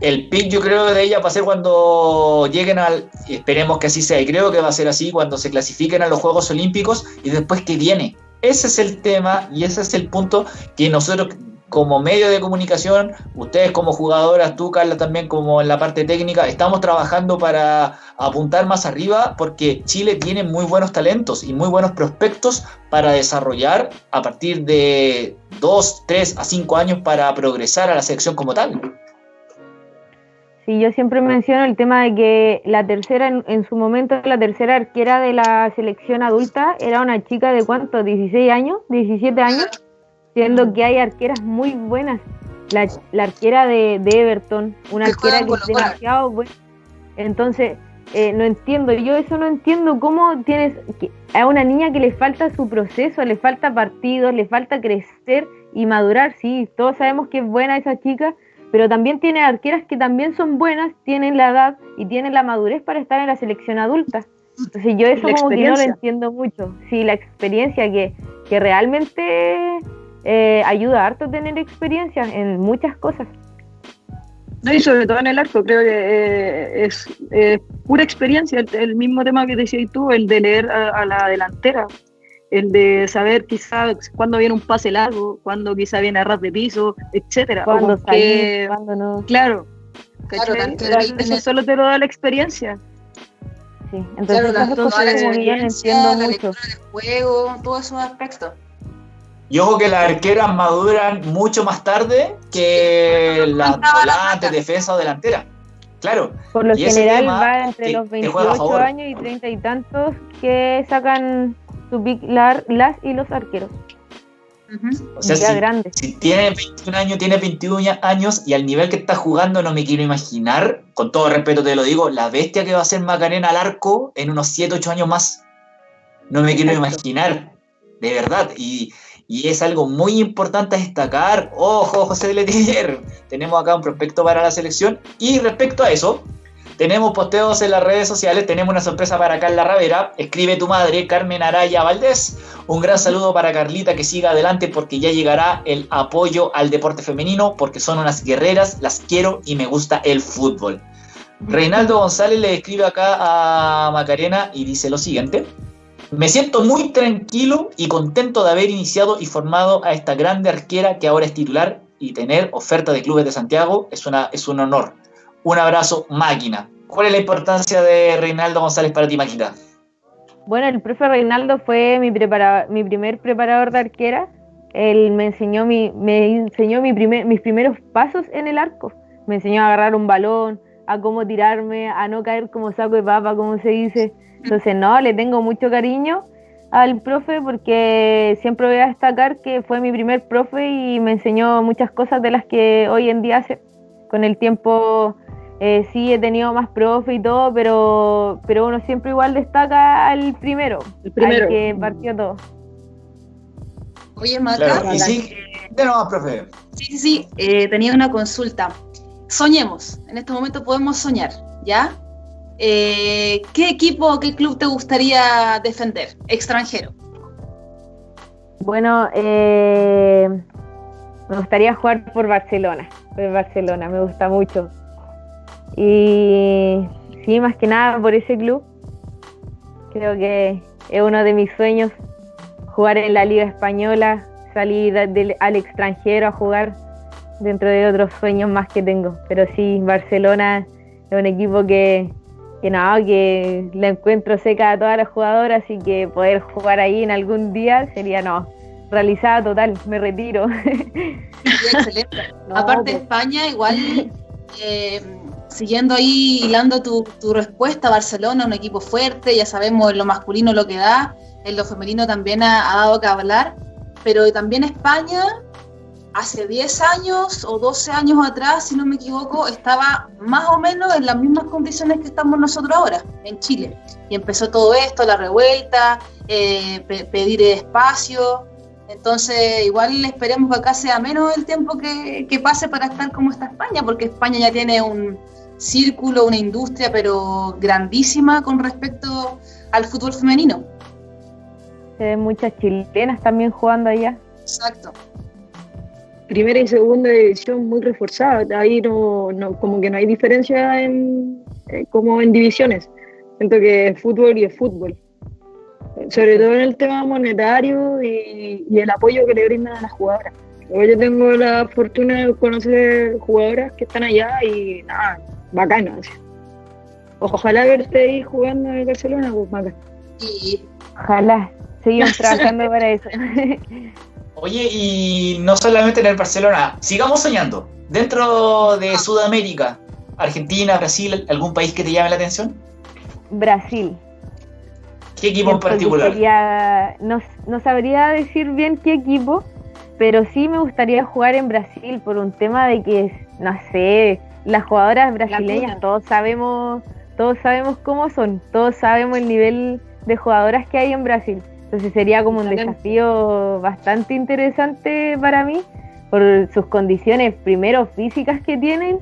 [SPEAKER 1] El pick yo creo de ella va a ser cuando lleguen al, esperemos que así sea, y creo que va a ser así cuando se clasifiquen a los Juegos Olímpicos y después que viene. Ese es el tema y ese es el punto que nosotros como medio de comunicación, ustedes como jugadoras, tú Carla también como en la parte técnica, estamos trabajando para apuntar más arriba porque Chile tiene muy buenos talentos y muy buenos prospectos para desarrollar a partir de 2, 3 a 5 años para progresar a la selección como tal.
[SPEAKER 4] Sí, yo siempre menciono el tema de que la tercera, en, su momento, la tercera arquera de la selección adulta era una chica de cuánto, 16 años, 17 años siendo que hay arqueras muy buenas. La, arquera de, Everton, una arquera que es demasiado buena. Entonces, eh, no entiendo, yo eso no entiendo cómo tienes a una niña que le falta su proceso, le falta partidos, le falta crecer y madurar, sí, todos sabemos que es buena esa chica, pero también tiene arqueras que también son buenas, tienen la edad y tienen la madurez para estar en la selección adulta. Entonces yo eso como que no lo entiendo mucho. Sí, la experiencia que, que realmente eh, ayuda harto tener experiencia en muchas cosas.
[SPEAKER 3] No, y sobre todo en el arco, creo que eh, es pura experiencia, el, mismo tema que decías tú, el de leer a, la delantera, el de saber quizá cuándo viene un pase largo, cuándo quizá viene a ras de piso, etcétera.
[SPEAKER 4] Cuándo salir, cuándo no.
[SPEAKER 3] Claro, Claro, eso solo te lo da la experiencia.
[SPEAKER 4] Sí, entonces claro,
[SPEAKER 2] cosas como bien entiendo la mucho. del juego, todos esos aspectos.
[SPEAKER 1] Y ojo que las arqueras maduran mucho más tarde que las volantes, defensa o delantera. Claro.
[SPEAKER 4] Por lo general va entre los 28 años y 30 y tantos que sacan su big las y los arqueros.
[SPEAKER 1] O sea, si, grande. si tiene 21 años, tiene 21 años y al nivel que está jugando no me quiero imaginar, con todo respeto te lo digo, la bestia que va a ser Macarena al arco en unos 7, 8 años más. No me quiero imaginar, de verdad. Y, y es algo muy importante destacar. Ojo, José Letier, tenemos acá un prospecto para la selección. Y respecto a eso, tenemos posteos en las redes sociales, tenemos una sorpresa para Carla Ravera, escribe tu madre, Carmen Araya Valdés. Un gran saludo para Carlita que siga adelante porque ya llegará el apoyo al deporte femenino, porque son unas guerreras, las quiero y me gusta el fútbol. Reinaldo González le escribe acá a Macarena y dice lo siguiente. Me siento muy tranquilo y contento de haber iniciado y formado a esta grande arquera que ahora es titular y tener oferta de clubes de Santiago es, una, es un honor. Un abrazo, máquina. ¿Cuál es la importancia de Reinaldo González para ti, máquina?
[SPEAKER 4] Bueno, el profe Reinaldo fue mi, mi primer preparador de arquera. Él me enseñó, mi, me enseñó mis primeros pasos en el arco. Me enseñó a agarrar un balón, a cómo tirarme, a no caer como saco de papa, como se dice. Entonces, no, le tengo mucho cariño al profe porque siempre voy a destacar que fue mi primer profe y me enseñó muchas cosas de las que hoy en día hace. Con el tiempo eh, sí he tenido más profe y todo, pero, pero uno siempre igual destaca al primero, el primero. al que partió todo.
[SPEAKER 2] Oye, Maca.
[SPEAKER 1] sí, de nuevo, profe.
[SPEAKER 2] Sí, sí, sí, eh, tenía una consulta. Soñemos, en este momento podemos soñar, ¿ya? Eh, ¿Qué equipo o qué club te gustaría defender, extranjero?
[SPEAKER 4] Bueno, me gustaría jugar por Barcelona, por Barcelona, me gusta mucho. Y sí, más que nada por ese club. Creo que es uno de mis sueños jugar en la Liga Española, salir al extranjero a jugar dentro de otros sueños más que tengo. Pero sí, Barcelona es un equipo que, que no, que la encuentro seca a todas las jugadoras y que poder jugar ahí en algún día sería no. Realizada total, me retiro.
[SPEAKER 2] excelente. Aparte España, igual eh, siguiendo ahí, hilando tu, respuesta, Barcelona, un equipo fuerte, ya sabemos en lo masculino lo que da, en lo femenino también ha, dado que hablar, pero también España, hace 10 años o 12 años atrás, si no me equivoco, estaba más o menos en las mismas condiciones que estamos nosotros ahora, en Chile. Y empezó todo esto, la revuelta, eh, pedir espacio. Entonces, igual esperemos que acá sea menos el tiempo que, que, pase para estar como está España, porque España ya tiene un, círculo, una industria, pero grandísima con respecto al fútbol femenino.
[SPEAKER 4] Se ven muchas chilenas también jugando allá.
[SPEAKER 2] Exacto.
[SPEAKER 3] Primera y segunda división muy reforzada, ahí no, como que no hay diferencia en, eh, como en divisiones. Siento que es fútbol y es fútbol. Sobre todo en el tema monetario y, y el apoyo que le brindan a las jugadoras. Yo tengo la fortuna de conocer jugadoras que están allá y nada, bacana. Ojalá verte ahí jugando en el Barcelona, pues bacán.
[SPEAKER 2] Y...
[SPEAKER 4] Ojalá, seguimos trabajando para eso.
[SPEAKER 1] Oye, y no solamente en el Barcelona, sigamos soñando. Dentro de Sudamérica, Argentina, Brasil, ¿algún país que te llame la atención?
[SPEAKER 4] Brasil.
[SPEAKER 1] ¿Qué equipo en
[SPEAKER 4] particular? no, no sabría decir bien qué equipo, pero sí me gustaría jugar en Brasil por un tema de que, no sé, las jugadoras brasileñas, todos sabemos, todos sabemos cómo son, todos sabemos el nivel de jugadoras que hay en Brasil. Entonces sería como un desafío bastante interesante para mí por sus condiciones primero físicas que tienen,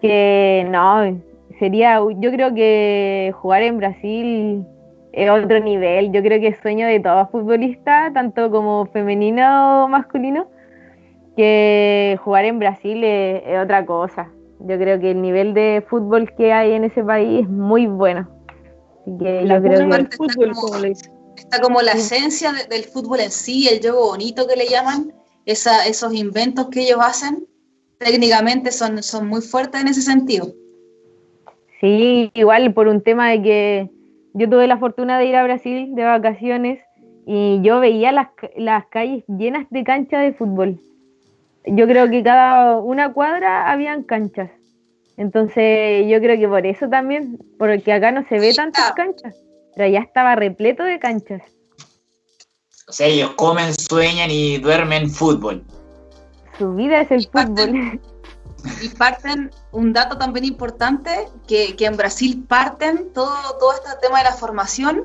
[SPEAKER 4] que no, sería, yo creo que jugar en Brasil es otro nivel, yo creo que es sueño de todo futbolista, tanto como femenino o masculino, que jugar en Brasil es otra cosa. Yo creo que el nivel de fútbol que hay en ese país es muy bueno.
[SPEAKER 2] la está, como, la esencia del fútbol en sí, el juego bonito que le llaman, esa, esos inventos que ellos hacen. técnicamente son, son muy fuertes en ese sentido.
[SPEAKER 4] Sí, igual por un tema de que yo tuve la fortuna de ir a Brasil de vacaciones y yo veía las, las calles llenas de canchas de fútbol. Yo creo que cada una cuadra habían canchas. Entonces yo creo que por eso también, porque acá no se ve tantas canchas, pero ya estaba repleto de canchas.
[SPEAKER 1] O sea, ellos comen, sueñan y duermen fútbol.
[SPEAKER 4] Su vida es el fútbol.
[SPEAKER 2] y parten, un dato también importante, que, en Brasil parten todo, todo este tema de la formación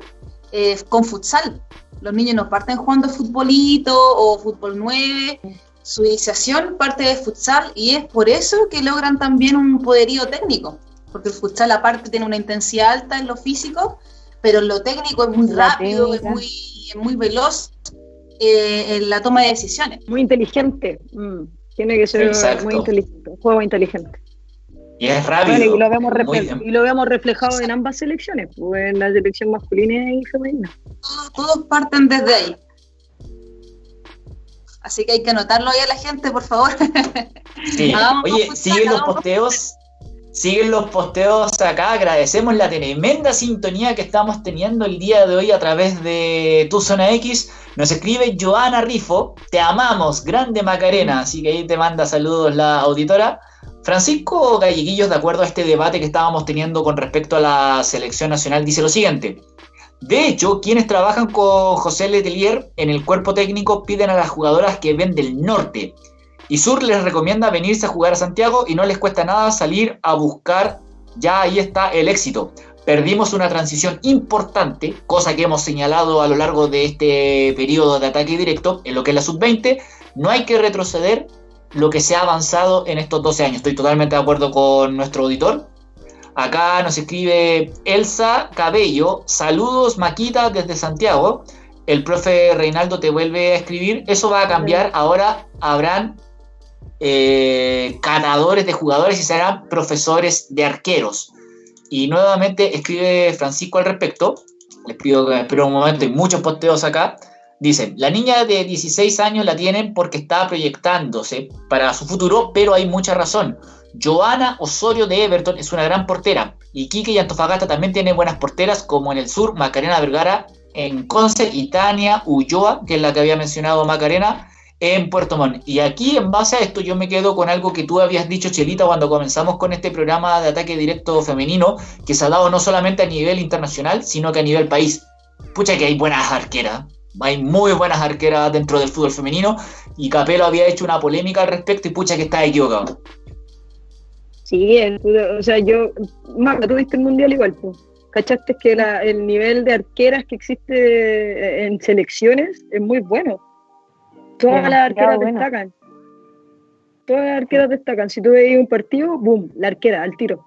[SPEAKER 2] eh, con futsal. Los niños no parten jugando futbolito o fútbol 9, su iniciación parte de futsal y es por eso que logran también un poderío técnico, porque el futsal aparte tiene una intensidad alta en lo físico, pero en lo técnico es muy rápido, es muy, muy veloz eh, en la toma de decisiones.
[SPEAKER 3] Muy inteligente. Mm. Tiene que ser muy inteligente, un juego inteligente.
[SPEAKER 1] Y es rápido.
[SPEAKER 3] y, lo vemos y, lo vemos reflejado en ambas selecciones, pues, en la selección masculina y femenina.
[SPEAKER 2] Todos, parten desde ahí. Así que hay que anotarlo ahí a la gente, por favor.
[SPEAKER 1] Sí. Oye, siguen los posteos. Siguen los posteos acá. Agradecemos la tremenda sintonía que estamos teniendo el día de hoy a través de Tu Zona X. Nos escribe Joana Rifo, te amamos, grande Macarena, así que ahí te manda saludos la auditora. Francisco Galleguillos, de acuerdo a este debate que estábamos teniendo con respecto a la selección nacional, dice lo siguiente. De hecho, quienes trabajan con José Letelier en el cuerpo técnico piden a las jugadoras que ven del norte. Y Sur les recomienda venirse a jugar a Santiago y no les cuesta nada salir a buscar. Ya ahí está el éxito perdimos una transición importante, cosa que hemos señalado a lo largo de este periodo de ataque directo, en lo que es la sub-20, no hay que retroceder lo que se ha avanzado en estos 12 años. Estoy totalmente de acuerdo con nuestro auditor. Acá nos escribe Elsa Cabello, saludos Maquita desde Santiago. El profe Reinaldo te vuelve a escribir, eso va a cambiar, ahora habrán eh, ganadores de jugadores y serán profesores de arqueros. Y nuevamente escribe Francisco al respecto. Les pido que espero un momento, hay muchos posteos acá. Dicen, la niña de 16 años la tienen porque está proyectándose para su futuro, pero hay mucha razón. Joana Osorio de Everton es una gran portera. Y Quique y Antofagasta también tienen buenas porteras, como en el sur, Macarena Vergara, en Conce y Tania Ulloa, que es la que había mencionado Macarena, en Puerto Montt. Y aquí, en base a esto, yo me quedo con algo que tú habías dicho, Chelita, cuando comenzamos con este programa de ataque directo femenino, que se ha dado no solamente a nivel internacional, sino que a nivel país. Pucha que hay buenas arqueras, hay muy buenas arqueras dentro del fútbol femenino, y Capelo había hecho una polémica al respecto, y pucha que está equivocado.
[SPEAKER 3] Sí, o sea, yo, Marta, tú viste el mundial igual, pues. ¿Cachaste que el nivel de arqueras que existe en selecciones es muy bueno? Todas las arqueras destacan. Todas las arqueras destacan. Si tú veis un partido, boom, la arquera, al tiro.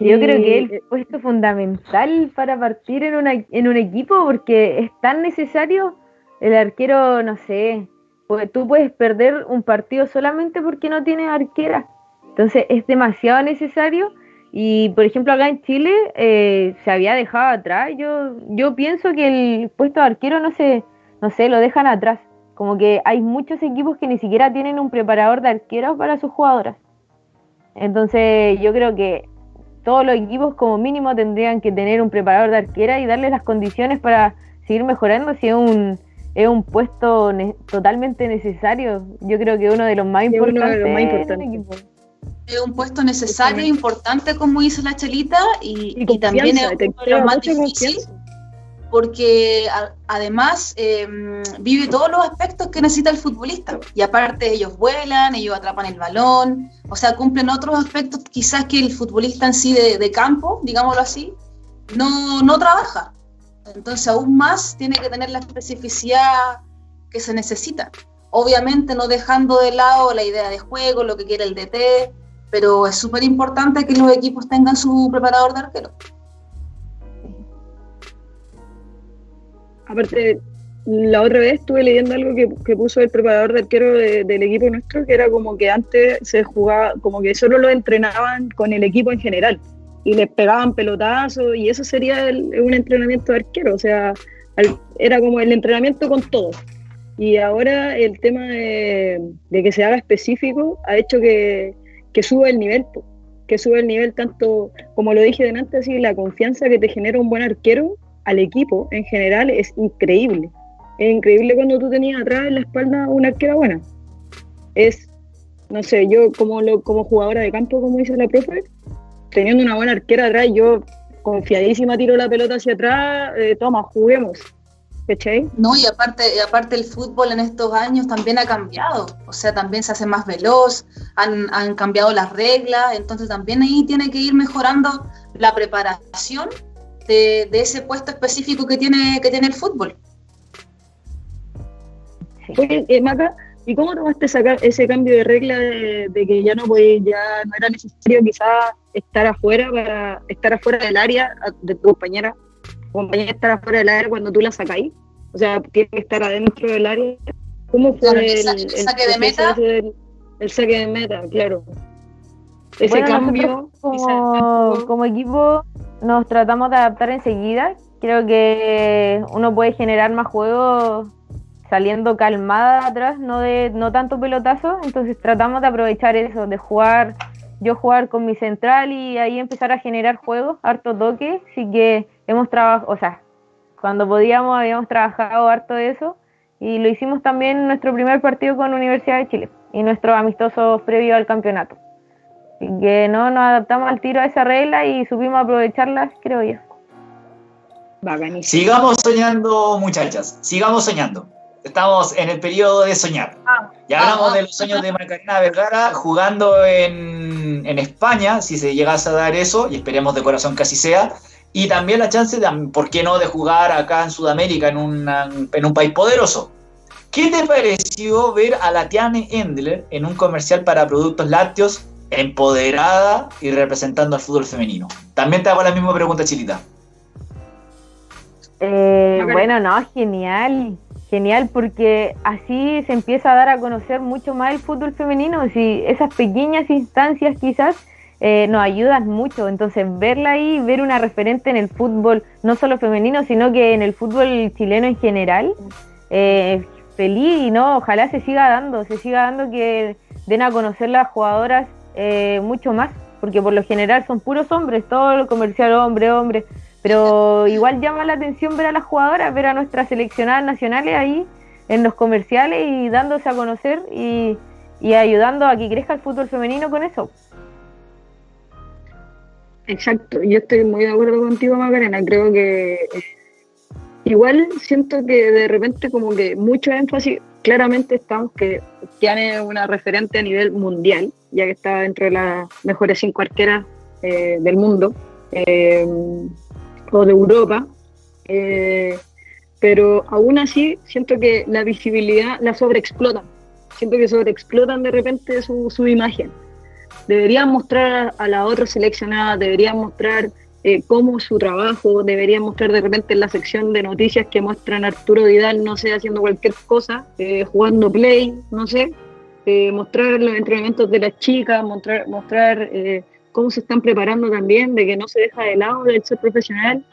[SPEAKER 4] Yo creo que es el puesto fundamental para partir en, una, en un equipo porque es tan necesario el arquero, no sé, porque tú puedes perder un partido solamente porque no tienes arquera. Entonces es demasiado necesario y por ejemplo acá en Chile eh, se había dejado atrás. Yo, yo pienso que el puesto de arquero no se, no sé, lo dejan atrás. Como que hay muchos equipos que ni siquiera tienen un preparador de arqueros para sus jugadoras. Entonces yo creo que todos los equipos como mínimo tendrían que tener un preparador de arquera y darle las condiciones para seguir mejorando si es un, es un puesto totalmente necesario. Yo creo que uno de los más importantes.
[SPEAKER 2] Es un puesto necesario, importante, como dice la Chelita, y, también es uno de los más difíciles porque además em, vive todos los aspectos que necesita el futbolista. Y aparte ellos vuelan, ellos atrapan el balón, o sea, cumplen otros aspectos quizás que el futbolista en sí de, campo, digámoslo así, no, no trabaja. Entonces aún más tiene que tener la especificidad que se necesita. Obviamente no dejando de lado la idea de juego, lo que quiere el DT, pero es súper importante que los equipos tengan su preparador de arquero.
[SPEAKER 3] Aparte, la otra vez estuve leyendo algo que, puso el preparador de arquero del equipo nuestro, que era como que antes se jugaba, como que solo lo entrenaban con el equipo en general y les pegaban pelotazos y eso sería un entrenamiento de arquero, o sea, era como el entrenamiento con todos. y ahora el tema de, que se haga específico ha hecho que, que suba el nivel, que sube el nivel tanto, como lo dije delante, así, la confianza que te genera un buen arquero al equipo en general es increíble. Es increíble cuando tú tenías atrás en la espalda una arquera buena. Es, no sé, yo como, lo, como jugadora de campo, como dice la profe, teniendo una buena arquera atrás, yo confiadísima tiro la pelota hacia atrás, eh, toma, juguemos. ¿Cachai?
[SPEAKER 2] No, y aparte, y aparte el fútbol en estos años también ha cambiado, o sea, también se hace más veloz, han, han cambiado las reglas, entonces también ahí tiene que ir mejorando la preparación de, de, ese puesto específico que tiene, que tiene el fútbol.
[SPEAKER 3] Oye, eh, Maca, ¿y cómo tomaste ese cambio de regla de, de que ya no ya no era necesario quizás estar afuera para estar afuera del área de tu compañera compañía estar afuera del área cuando tú la sacáis. O sea, tiene que estar adentro del área. ¿Cómo fue el,
[SPEAKER 2] saque de meta?
[SPEAKER 3] El, saque de meta, claro. Ese cambio.
[SPEAKER 4] Como, como equipo nos tratamos de adaptar enseguida. Creo que uno puede generar más juegos saliendo calmada atrás, no de no tanto pelotazo, entonces tratamos de aprovechar eso, de jugar, yo jugar con mi central y ahí empezar a generar juegos, harto toque, así que hemos trabajado, o sea, cuando podíamos habíamos trabajado harto de eso y lo hicimos también en nuestro primer partido con Universidad de Chile y nuestro amistoso previo al campeonato. Así que no nos adaptamos al tiro a esa regla y supimos aprovecharlas, creo yo.
[SPEAKER 1] Sigamos soñando, muchachas, sigamos soñando. Estamos en el periodo de soñar. Ah. ya hablamos ah. de los sueños de Macarena Vergara jugando en, en España, si se llegase a dar eso, y esperemos de corazón que así sea y también la chance, de, ¿por qué no?, de jugar acá en Sudamérica, en, en un país poderoso. ¿Qué te pareció ver a la Tiane Endler en un comercial para productos lácteos, empoderada y representando al fútbol femenino? También te hago la misma pregunta, Chilita.
[SPEAKER 4] Eh, bueno, no, genial, genial, porque así se empieza a dar a conocer mucho más el fútbol femenino. Si esas pequeñas instancias quizás eh, nos ayudan mucho. Entonces, verla ahí, ver una referente en el fútbol, no solo femenino, sino que en el fútbol chileno en general, eh, feliz y no, ojalá se siga dando, se siga dando que den a conocer las jugadoras eh, mucho más, porque por lo general son puros hombres, todo lo comercial hombre, hombre, pero igual llama la atención ver a las jugadoras, ver a nuestras seleccionadas nacionales ahí en los comerciales y dándose a conocer y, y ayudando a que crezca el fútbol femenino con eso.
[SPEAKER 3] Exacto, yo estoy muy de acuerdo contigo, Macarena. Creo que igual siento que de repente como que mucho énfasis, claramente estamos que tiene una referente a nivel mundial, ya que está dentro de las mejores cinco arqueras eh, del mundo eh, o de Europa. Eh, pero aún así siento que la visibilidad la sobreexplotan. Siento que sobreexplotan de repente su, su imagen deberían mostrar a la otra seleccionada, deberían mostrar eh, cómo su trabajo, deberían mostrar de repente en la sección de noticias que muestran a Arturo Vidal, no sé, haciendo cualquier cosa, eh, jugando play, no sé, eh, mostrar los entrenamientos de las chicas, mostrar, mostrar cómo se están preparando también, de que no se deja de lado el ser profesional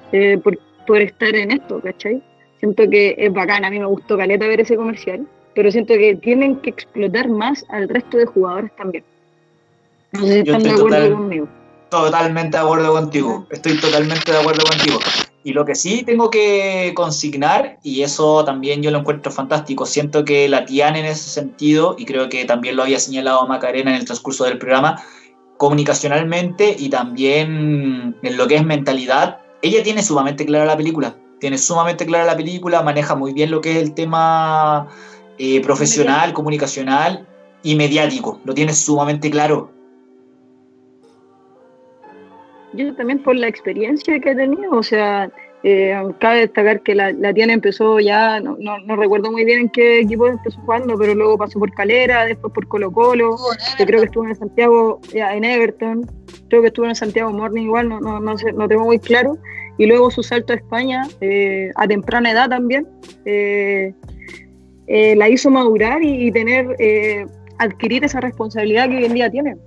[SPEAKER 3] por, por estar en esto, ¿cachai? Siento que es bacán, a mí me gustó Caleta ver ese comercial, pero siento que tienen que explotar más al resto de jugadores también.
[SPEAKER 1] Yo estoy Totalmente de acuerdo contigo. Estoy totalmente de acuerdo contigo. Y lo que sí tengo que consignar, y eso también yo lo encuentro fantástico, siento que la Tian en ese sentido, y creo que también lo había señalado Macarena en el transcurso del programa, comunicacionalmente y también en lo que es mentalidad, ella tiene sumamente clara la película. Tiene sumamente clara la película, maneja muy bien lo que es el tema eh, profesional, comunicacional y mediático. Lo tiene sumamente claro
[SPEAKER 3] yo también por la experiencia que he tenido, o sea, eh, cabe destacar que la, la Tiana empezó ya, no, no, recuerdo muy bien en qué equipo empezó jugando, pero luego pasó por Calera, después por Colo Colo, yo creo que estuvo en Santiago, ya, en Everton, creo que estuvo en Santiago Morning igual, no, no, no, sé, no tengo muy claro, y luego su salto a España eh, a temprana edad también, eh, la hizo madurar y, y tener, adquirir esa responsabilidad que hoy en día tiene.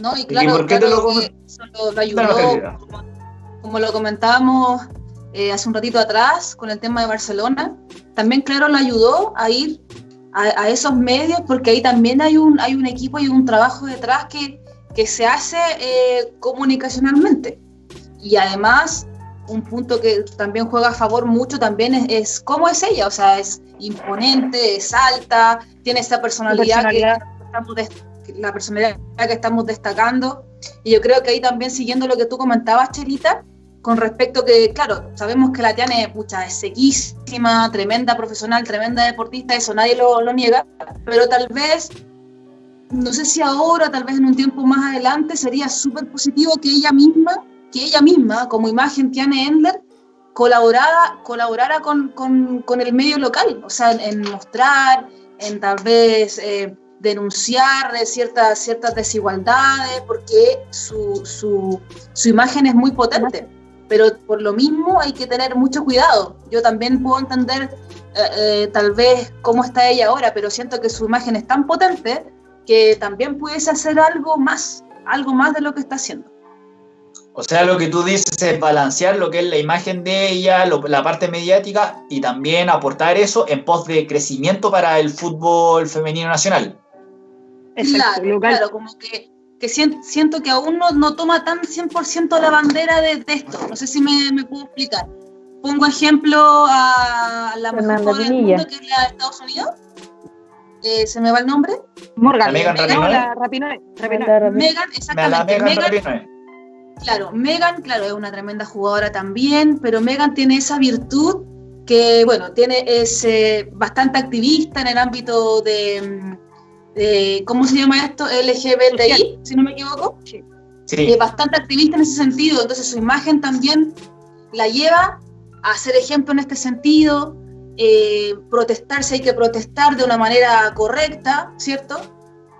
[SPEAKER 2] ¿No? Y claro, lo, ayudó, como, lo comentábamos eh, hace un ratito atrás con el tema de Barcelona, también claro le ayudó a ir a, esos medios porque ahí también hay un, hay un equipo y un trabajo detrás que, que se hace eh, comunicacionalmente. Y además, un punto que también juega a favor mucho también es, cómo es ella, o sea, es imponente, es alta, tiene esa personalidad, Que, estamos la personalidad que estamos destacando. Y yo creo que ahí también siguiendo lo que tú comentabas, Cherita, con respecto que, claro, sabemos que la Tiane pucha, es sequísima, tremenda profesional, tremenda deportista, eso nadie lo, lo, niega, pero tal vez, no sé si ahora, tal vez en un tiempo más adelante, sería súper positivo que ella misma, que ella misma, como imagen Tiane Endler, colaborara, colaborara con, con, con, el medio local, o sea, en, mostrar, en tal vez... Eh, denunciar de ciertas, ciertas desigualdades, porque su, su, su, imagen es muy potente pero por lo mismo hay que tener mucho cuidado. Yo también puedo entender eh, eh, tal vez cómo está ella ahora, pero siento que su imagen es tan potente que también pudiese hacer algo más, algo más de lo que está haciendo.
[SPEAKER 1] O sea, lo que tú dices es balancear lo que es la imagen de ella, la parte mediática y también aportar eso en pos de crecimiento para el fútbol femenino nacional.
[SPEAKER 2] Claro, claro, como que que siento que aún no, no toma tan 100% la bandera de, esto. No sé si me, me, puedo explicar. Pongo ejemplo a la mejor del mundo, que es la de Estados Unidos. Eh, ¿Se me va el nombre?
[SPEAKER 1] Morgan. Megan
[SPEAKER 2] Rapinoe. Megan, exactamente. Megan, claro, Megan, claro, es una tremenda jugadora también, pero Megan tiene esa virtud que, bueno, tiene, es eh, bastante activista en el ámbito de mm, ¿cómo se llama esto? LGBTI, si no me equivoco. Sí. Es bastante activista en ese sentido, entonces su imagen también la lleva a ser ejemplo en este sentido, eh, protestar si hay que protestar de una manera correcta, ¿cierto?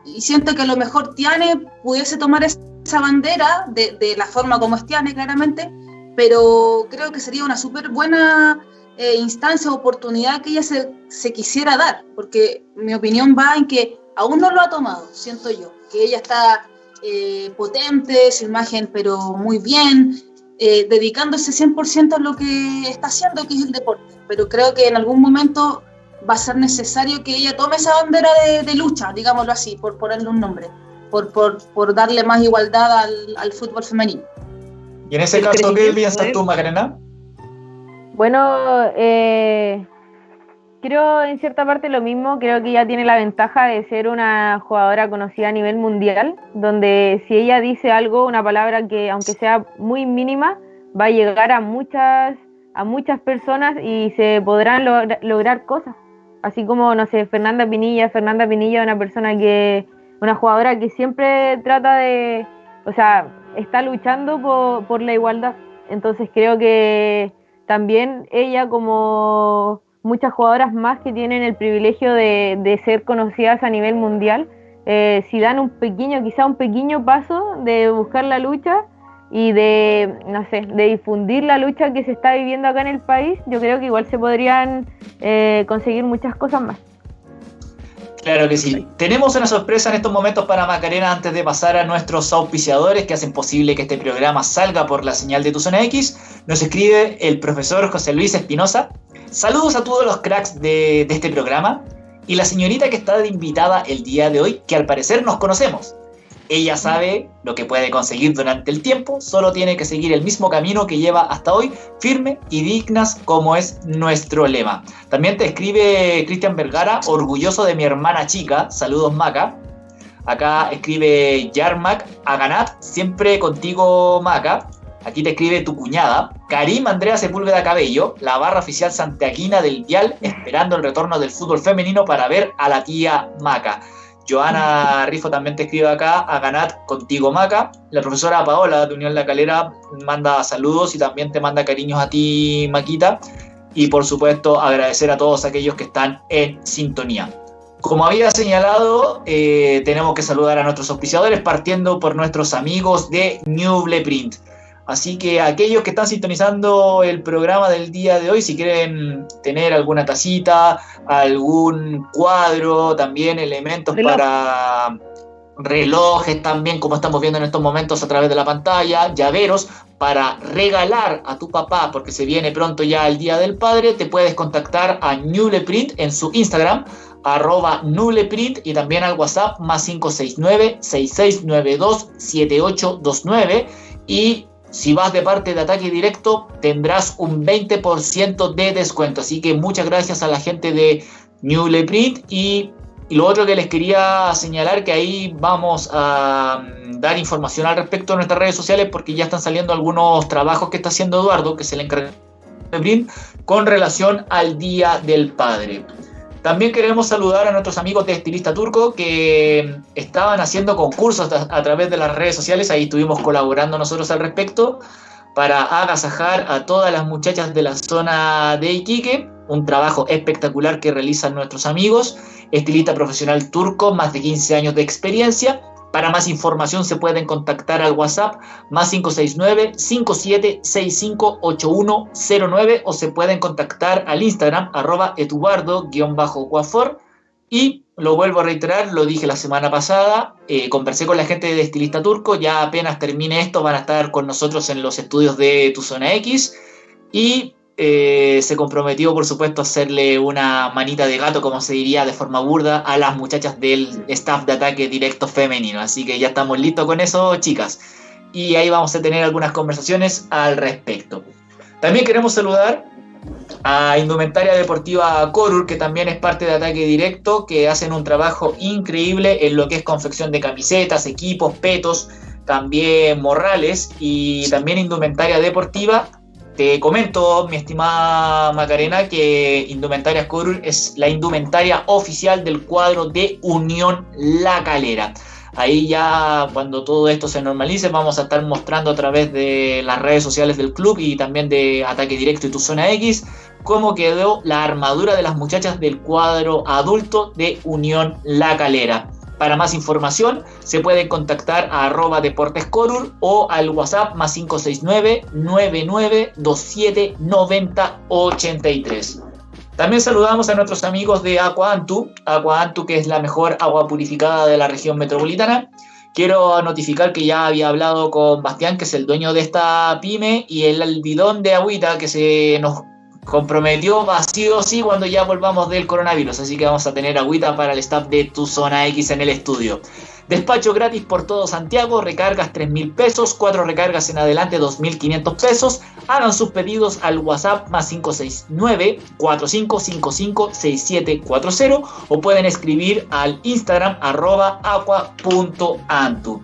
[SPEAKER 2] Y siento que a lo mejor Tiane pudiese tomar esa bandera de, de la forma como es Tiane, claramente, pero creo que sería una súper buena eh, instancia o oportunidad que ella se, se, quisiera dar, porque mi opinión va en que aún no lo ha tomado, siento yo, que ella está eh, potente, su imagen, pero muy bien, eh, dedicándose 100% a lo que está haciendo, que es el deporte. Pero creo que en algún momento va a ser necesario que ella tome esa bandera de, lucha, digámoslo así, por ponerle un nombre, por, por, por darle más igualdad al, al, fútbol femenino.
[SPEAKER 1] ¿Y en ese caso qué piensas tú, Macarena?
[SPEAKER 4] Bueno, eh, creo en cierta parte lo mismo, creo que ella tiene la ventaja de ser una jugadora conocida a nivel mundial, donde si ella dice algo, una palabra que aunque sea muy mínima, va a llegar a muchas, a muchas personas y se podrán lograr cosas. Así como, no sé, Fernanda Pinilla, Fernanda Pinilla es una persona que, una jugadora que siempre trata de, o sea, está luchando por, por la igualdad. Entonces creo que también ella como muchas jugadoras más que tienen el privilegio de, ser conocidas a nivel mundial, eh, si dan un pequeño, quizá un pequeño paso de buscar la lucha y de, no sé, de difundir la lucha que se está viviendo acá en el país, yo creo que igual se podrían eh, conseguir muchas cosas más.
[SPEAKER 1] Claro que sí. Tenemos una sorpresa en estos momentos para Macarena antes de pasar a nuestros auspiciadores que hacen posible que este programa salga por la señal de tu zona X. Nos escribe el profesor José Luis Espinosa, Saludos a todos los cracks de, este programa y la señorita que está de invitada el día de hoy, que al parecer nos conocemos. Ella sabe lo que puede conseguir durante el tiempo, solo tiene que seguir el mismo camino que lleva hasta hoy, firme y dignas como es nuestro lema. También te escribe Cristian Vergara, orgulloso de mi hermana chica, saludos Maca. Acá escribe Yarmac Aganat, siempre contigo Maca. Aquí te escribe tu cuñada, Karim Andrea Sepúlveda Cabello, la barra oficial santiaguina del Dial, esperando el retorno del fútbol femenino para ver a la tía Maca. Joana Rifo también te escribe acá, a Ganat contigo Maca. La profesora Paola de Unión La Calera manda saludos y también te manda cariños a ti, Maquita. Y por supuesto agradecer a todos aquellos que están en sintonía. Como había señalado, eh, tenemos que saludar a nuestros auspiciadores partiendo por nuestros amigos de New Print. Así que aquellos que están sintonizando el programa del día de hoy, si quieren tener alguna tacita, algún cuadro, también elementos para relojes también, como estamos viendo en estos momentos a través de la pantalla, llaveros para regalar a tu papá, porque se viene pronto ya el Día del Padre, te puedes contactar a Newleprint en su Instagram, arroba Nuleprint y también al WhatsApp más 569-6692-7829 y si vas de parte de ataque directo tendrás un 20% de descuento. Así que muchas gracias a la gente de Newleprint y y lo otro que les quería señalar que ahí vamos a mm, dar información al respecto en nuestras redes sociales porque ya están saliendo algunos trabajos que está haciendo Eduardo, que se le encarga con relación al Día del Padre. También queremos saludar a nuestros amigos de Estilista Turco que estaban haciendo concursos a, través de las redes sociales, ahí estuvimos colaborando nosotros al respecto para agasajar a todas las muchachas de la zona de Iquique, un trabajo espectacular que realizan nuestros amigos. Estilista profesional turco, más de 15 años de experiencia. Para más información se pueden contactar al WhatsApp más 569-5765-8109 o se pueden contactar al Instagram arroba etubardo-guafor. Y lo vuelvo a reiterar, lo dije la semana pasada, eh, conversé con la gente de Estilista Turco, ya apenas termine esto van a estar con nosotros en los estudios de Tu Zona X. Y eh, se comprometió, por supuesto, a hacerle una manita de gato, como se diría de forma burda, a las muchachas del staff de ataque directo femenino. Así que ya estamos listos con eso, chicas. Y ahí vamos a tener algunas conversaciones al respecto. También queremos saludar a Indumentaria Deportiva Corur, que también es parte de Ataque Directo, que hacen un trabajo increíble en lo que es confección de camisetas, equipos, petos, también morrales y también indumentaria deportiva te comento, mi estimada Macarena, que Indumentaria Corul es la indumentaria oficial del cuadro de Unión La Calera. Ahí ya cuando todo esto se normalice vamos a estar mostrando a través de las redes sociales del club y también de Ataque Directo y Tu Zona X cómo quedó la armadura de las muchachas del cuadro adulto de Unión La Calera. Para más información se pueden contactar a arroba deportescorur o al WhatsApp más 569 9927 9083. También saludamos a nuestros amigos de Aqua Antu, Aqua Antu que es la mejor agua purificada de la región metropolitana. Quiero notificar que ya había hablado con Bastián, que es el dueño de esta pyme, y el bidón de agüita que se nos comprometió vacío sí cuando ya volvamos del coronavirus, así que vamos a tener agüita para el staff de Tu Zona X en el estudio. Despacho gratis por todo Santiago, recargas 3 mil pesos, 4 recargas en adelante 2.500 pesos. Hagan sus pedidos al WhatsApp más 569-4555-6740 o pueden escribir al Instagram arroba aqua.antu.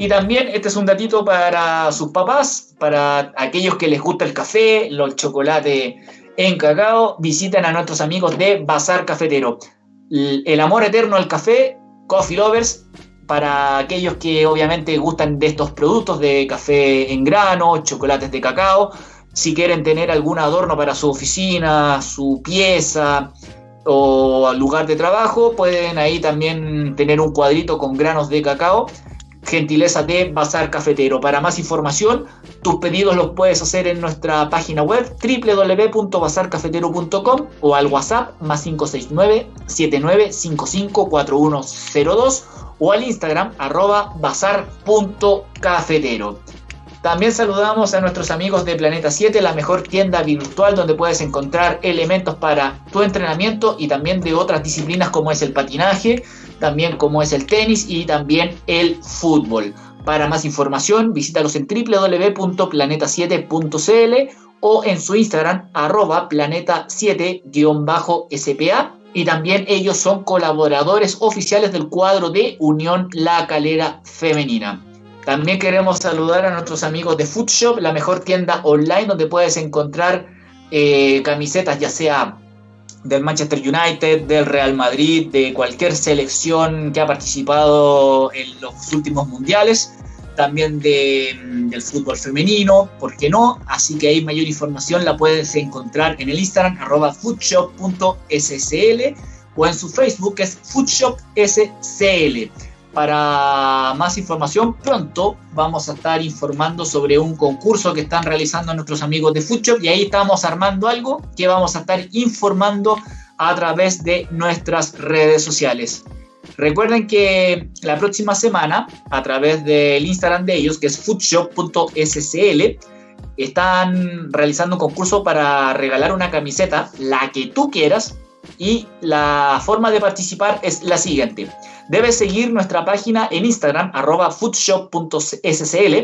[SPEAKER 1] Y también este es un datito para sus papás, para aquellos que les gusta el café, los chocolates en cacao, visiten a nuestros amigos de Bazar Cafetero. El amor eterno al café, Coffee Lovers, para aquellos que obviamente gustan de estos productos de café en grano, chocolates de cacao, si quieren tener algún adorno para su oficina, su pieza o lugar de trabajo, pueden ahí también tener un cuadrito con granos de cacao gentileza de Bazar Cafetero. Para más información, tus pedidos los puedes hacer en nuestra página web www.bazarcafetero.com o al WhatsApp más 569-7955-4102 o al Instagram arroba bazar.cafetero. También saludamos a nuestros amigos de Planeta 7, la mejor tienda virtual donde puedes encontrar elementos para tu entrenamiento y también de otras disciplinas como es el patinaje, también como es el tenis y también el fútbol. Para más información, visítalos en www.planeta7.cl o en su Instagram, arroba planeta7-spa. Y también ellos son colaboradores oficiales del cuadro de Unión La Calera Femenina. También queremos saludar a nuestros amigos de Foodshop, la mejor tienda online donde puedes encontrar eh, camisetas ya sea del Manchester United, del Real Madrid, de cualquier selección que ha participado en los últimos mundiales, también del fútbol femenino, ¿por qué no? Así que ahí mayor información la puedes encontrar en el Instagram arroba foodshop.scl o en su Facebook que es foodshopscl. Para más información, pronto vamos a estar informando sobre un concurso que están realizando nuestros amigos de Foodshop y ahí estamos armando algo que vamos a estar informando a través de nuestras redes sociales. Recuerden que la próxima semana, a través del Instagram de ellos, que es foodshop.scl, están realizando un concurso para regalar una camiseta, la que tú quieras, y la forma de participar es la siguiente. Debes seguir nuestra página en Instagram, arroba foodshop.scl,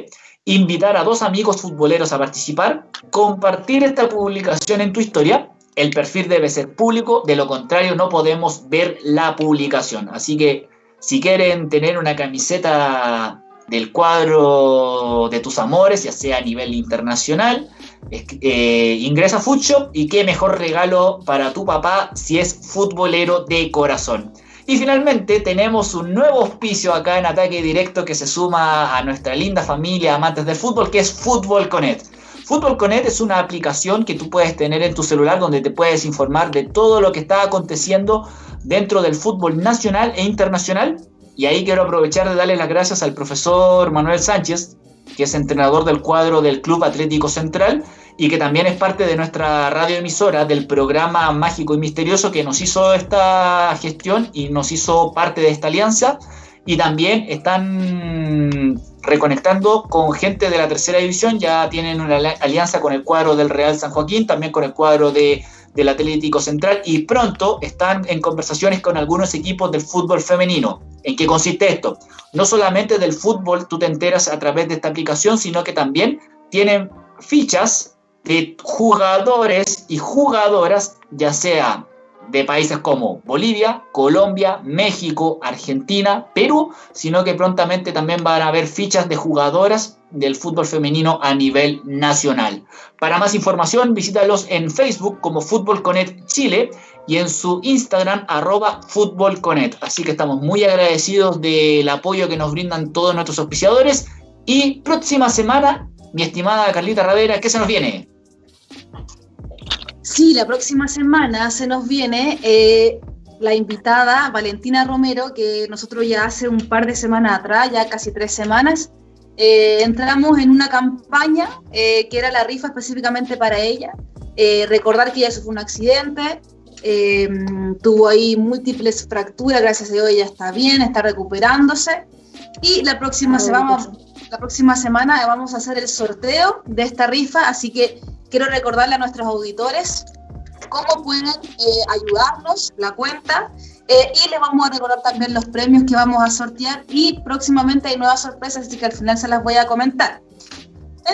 [SPEAKER 1] invitar a dos amigos futboleros a participar, compartir esta publicación en tu historia. El perfil debe ser público, de lo contrario no podemos ver la publicación. Así que si quieren tener una camiseta del cuadro de tus amores, ya sea a nivel internacional, eh, ingresa a Foodshop y qué mejor regalo para tu papá si es futbolero de corazón. Y finalmente tenemos un nuevo auspicio acá en Ataque Directo que se suma a nuestra linda familia amantes del fútbol, que es Fútbol Connect. Fútbol Connect es una aplicación que tú puedes tener en tu celular donde te puedes informar de todo lo que está aconteciendo dentro del fútbol nacional e internacional. Y ahí quiero aprovechar de darle las gracias al profesor Manuel Sánchez, que es entrenador del cuadro del Club Atlético Central y que también es parte de nuestra radioemisora del programa Mágico y Misterioso que nos hizo esta gestión y nos hizo parte de esta alianza. Y también están reconectando con gente de la tercera división, ya tienen una alianza con el cuadro del Real San Joaquín, también con el cuadro de, del Atlético Central y pronto están en conversaciones con algunos equipos del fútbol femenino. ¿En qué consiste esto? No solamente del fútbol tú te enteras a través de esta aplicación, sino que también tienen fichas de jugadores y jugadoras, ya sea de países como Bolivia, Colombia, México, Argentina, Perú, sino que prontamente también van a haber fichas de jugadoras del fútbol femenino a nivel nacional. Para más información, visítalos en Facebook como Fútbol Connect Chile y en su Instagram arroba Fútbol. Así que estamos muy agradecidos del apoyo que nos brindan todos nuestros auspiciadores y próxima semana, mi estimada Carlita Ravera, ¿qué se nos viene?
[SPEAKER 2] Sí, la próxima semana se nos viene eh, la invitada Valentina Romero, que nosotros ya hace un par de semanas atrás, ya casi tres semanas, eh, entramos en una campaña eh, que era la rifa específicamente para ella. recordar que ella sufrió un accidente, tuvo ahí múltiples fracturas, gracias a Dios ella está bien, está recuperándose. Y la próxima, la próxima semana vamos a hacer el sorteo de esta rifa, así que quiero recordarle a nuestros auditores cómo pueden eh, ayudarnos, la cuenta, eh, y les vamos a recordar también los premios que vamos a sortear y próximamente hay nuevas sorpresas, así que al final se las voy a comentar.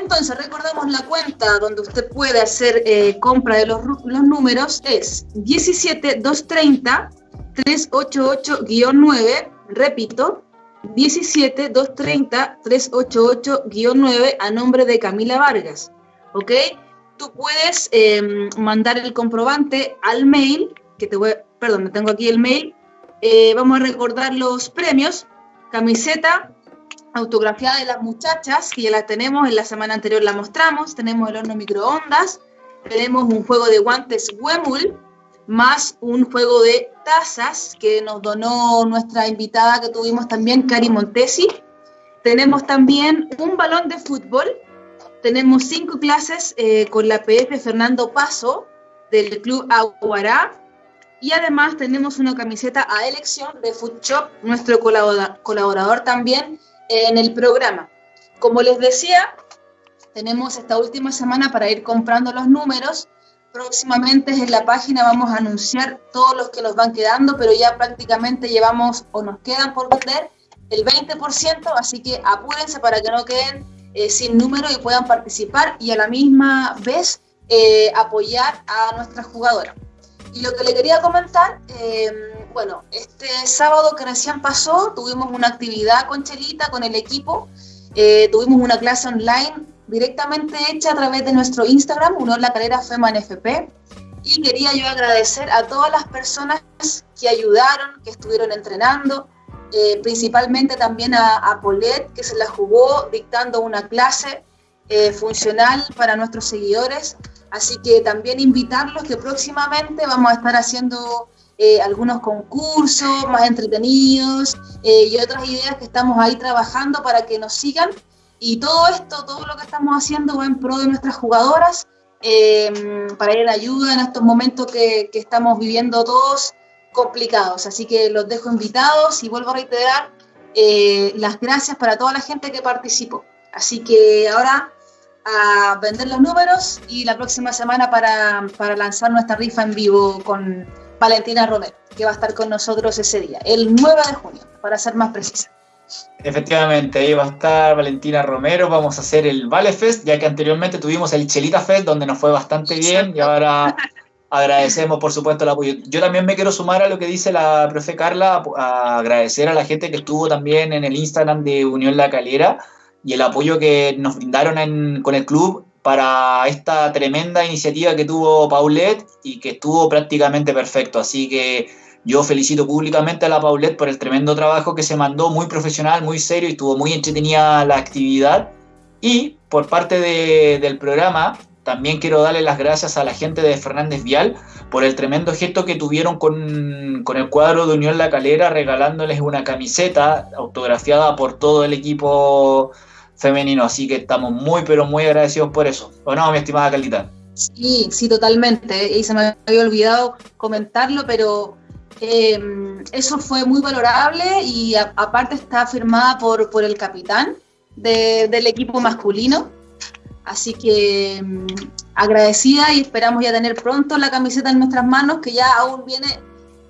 [SPEAKER 2] Entonces, recordemos la cuenta donde usted puede hacer eh, compra de los, los números, es 17230 388-9, repito, 17230 388-9 a nombre de Camila Vargas, ¿ok? tú puedes em, mandar el comprobante al mail, que te voy, perdón, tengo aquí el mail. Eh, vamos a recordar los premios. Camiseta autografiada de las muchachas, que ya la tenemos, en la semana anterior la mostramos. Tenemos el horno microondas. Tenemos un juego de guantes Wemul, más un juego de tazas que nos donó nuestra invitada que tuvimos también, Cari Montesi. Tenemos también un balón de fútbol tenemos cinco clases eh, con la PF Fernando Paso del Club Aguará y además tenemos una camiseta a elección de Food Shop, nuestro colaborador también en el programa. Como les decía, tenemos esta última semana para ir comprando los números. Próximamente en la página vamos a anunciar todos los que nos van quedando, pero ya prácticamente llevamos o nos quedan por vender el 20%, así que apúrense para que no queden eh, sin número y puedan participar y a la misma vez eh, apoyar a nuestra jugadora. Y lo que le quería comentar, em, bueno, este sábado que recién pasó tuvimos una actividad con Chelita, con el equipo, eh, tuvimos una clase online directamente hecha a través de nuestro Instagram, Unor La Calera FEMA NFP, y quería yo agradecer a todas las personas que ayudaron, que estuvieron entrenando, eh, principalmente también a, a, que se la jugó dictando una clase eh, funcional para nuestros seguidores. Así que también invitarlos que próximamente vamos a estar haciendo eh, algunos concursos más entretenidos y otras ideas que estamos ahí trabajando para que nos sigan. Y todo esto, todo lo que estamos haciendo va en pro de nuestras jugadoras, para ir en ayuda en estos momentos que, que estamos viviendo todos complicados. Así que los dejo invitados y vuelvo a reiterar eh, las gracias para toda la gente que participó. Así que ahora a vender los números y la próxima semana para, para lanzar nuestra rifa en vivo con Valentina Romero, que va a estar con nosotros ese día, el 9 de junio, para ser más precisa.
[SPEAKER 1] Efectivamente, ahí va a estar Valentina Romero. Vamos a hacer el Vale Fest, ya que anteriormente tuvimos el Chelita Fest, donde nos fue bastante bien, y ahora agradecemos, por supuesto, el apoyo. Yo también me quiero sumar a lo que dice la profe Carla, a agradecer a la gente que estuvo también en el Instagram de Unión La Calera y el apoyo que nos brindaron con el club para esta tremenda iniciativa que tuvo Paulette y que estuvo prácticamente perfecto. Así que yo felicito públicamente a la Paulette por el tremendo trabajo que se mandó, muy profesional, muy serio y estuvo muy entretenida la actividad. Y por parte del programa, también quiero darle las gracias a la gente de Fernández Vial por el tremendo gesto que tuvieron con, con, el cuadro de Unión La Calera, regalándoles una camiseta autografiada por todo el equipo femenino. Así que estamos muy, pero muy agradecidos por eso. ¿O no, mi estimada Carlita?
[SPEAKER 2] Sí, sí, totalmente. Y se me había olvidado comentarlo, pero eh, eso fue muy valorable y aparte está firmada por, por el capitán del equipo masculino. Así que mm, agradecida y esperamos ya tener pronto la camiseta en nuestras manos, que ya aún viene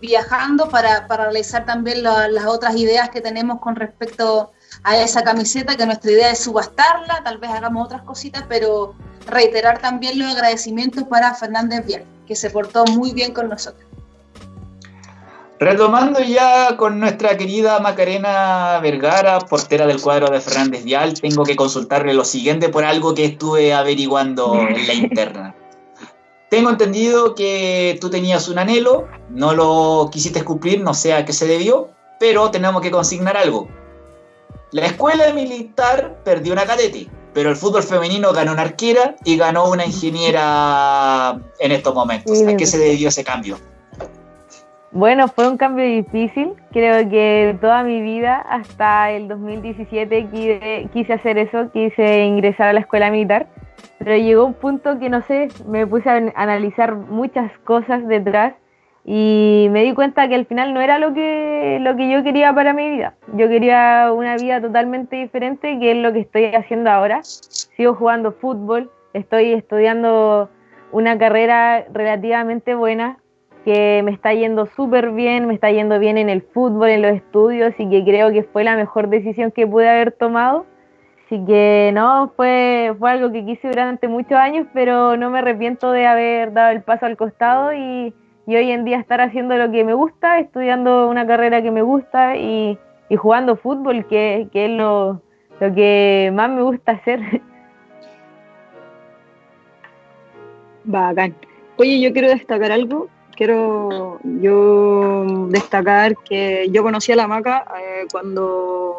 [SPEAKER 2] viajando para, para realizar también las otras ideas que tenemos con respecto a esa camiseta, que nuestra idea es subastarla, tal vez hagamos otras cositas, pero reiterar también los agradecimientos para Fernández Vial, que se portó muy bien con nosotros.
[SPEAKER 1] Retomando ya con nuestra querida Macarena Vergara, portera del cuadro de Fernández Vial, tengo que consultarle lo siguiente por algo que estuve averiguando en la interna. Tengo entendido que tú tenías un anhelo, no lo quisiste cumplir, no sé a qué se debió, pero tenemos que consignar algo. La escuela militar perdió una cadete, pero el fútbol femenino ganó una arquera y ganó una ingeniera en estos momentos. ¿A qué se debió ese cambio?
[SPEAKER 4] Bueno, fue un cambio difícil. Creo que toda mi vida, hasta el 2017, quise, hacer eso, quise ingresar a la escuela militar. Pero llegó un punto que, no sé, me puse a analizar muchas cosas detrás y me di cuenta que al final no era lo que, lo que yo quería para mi vida. Yo quería una vida totalmente diferente, que es lo que estoy haciendo ahora. Sigo jugando fútbol, estoy estudiando una carrera relativamente buena, que me está yendo súper bien, me está yendo bien en el fútbol, en los estudios y que creo que fue la mejor decisión que pude haber tomado. Así que no, fue, fue algo que quise durante muchos años, pero no me arrepiento de haber dado el paso al costado y, y hoy en día estar haciendo lo que me gusta, estudiando una carrera que me gusta y, y jugando fútbol, que, que es lo, lo que más me gusta hacer.
[SPEAKER 3] Bacán. Oye, yo quiero destacar algo quiero yo destacar que yo conocí a la maca eh, cuando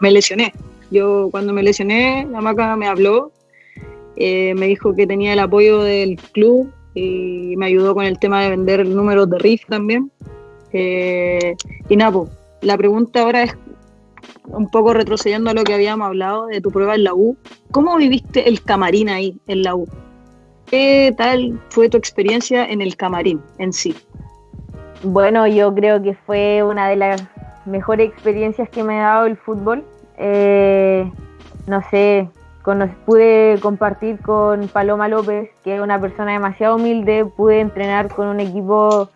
[SPEAKER 3] me lesioné. Yo cuando me lesioné, la maca me habló, eh, me dijo que tenía el apoyo del club y me ayudó con el tema de vender números de RIF también. Eh, y Napo, la pregunta ahora es un poco retrocediendo a lo que habíamos hablado de tu prueba en la U. ¿Cómo viviste el camarín ahí en la U? ¿Qué tal fue tu experiencia en el camarín en sí?
[SPEAKER 4] Bueno, yo creo que fue una de las mejores experiencias que me ha dado el fútbol. Eh, no sé, pude compartir con Paloma López, que es una persona demasiado humilde, pude entrenar con un equipo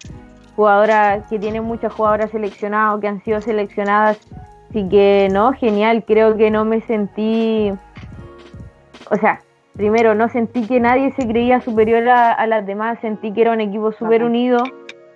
[SPEAKER 4] jugadora que tiene muchas jugadoras seleccionadas que han sido seleccionadas. Así que no, genial, creo que no me sentí, o sea, primero, no sentí que nadie se creía superior a, las demás, sentí que era un equipo súper unido,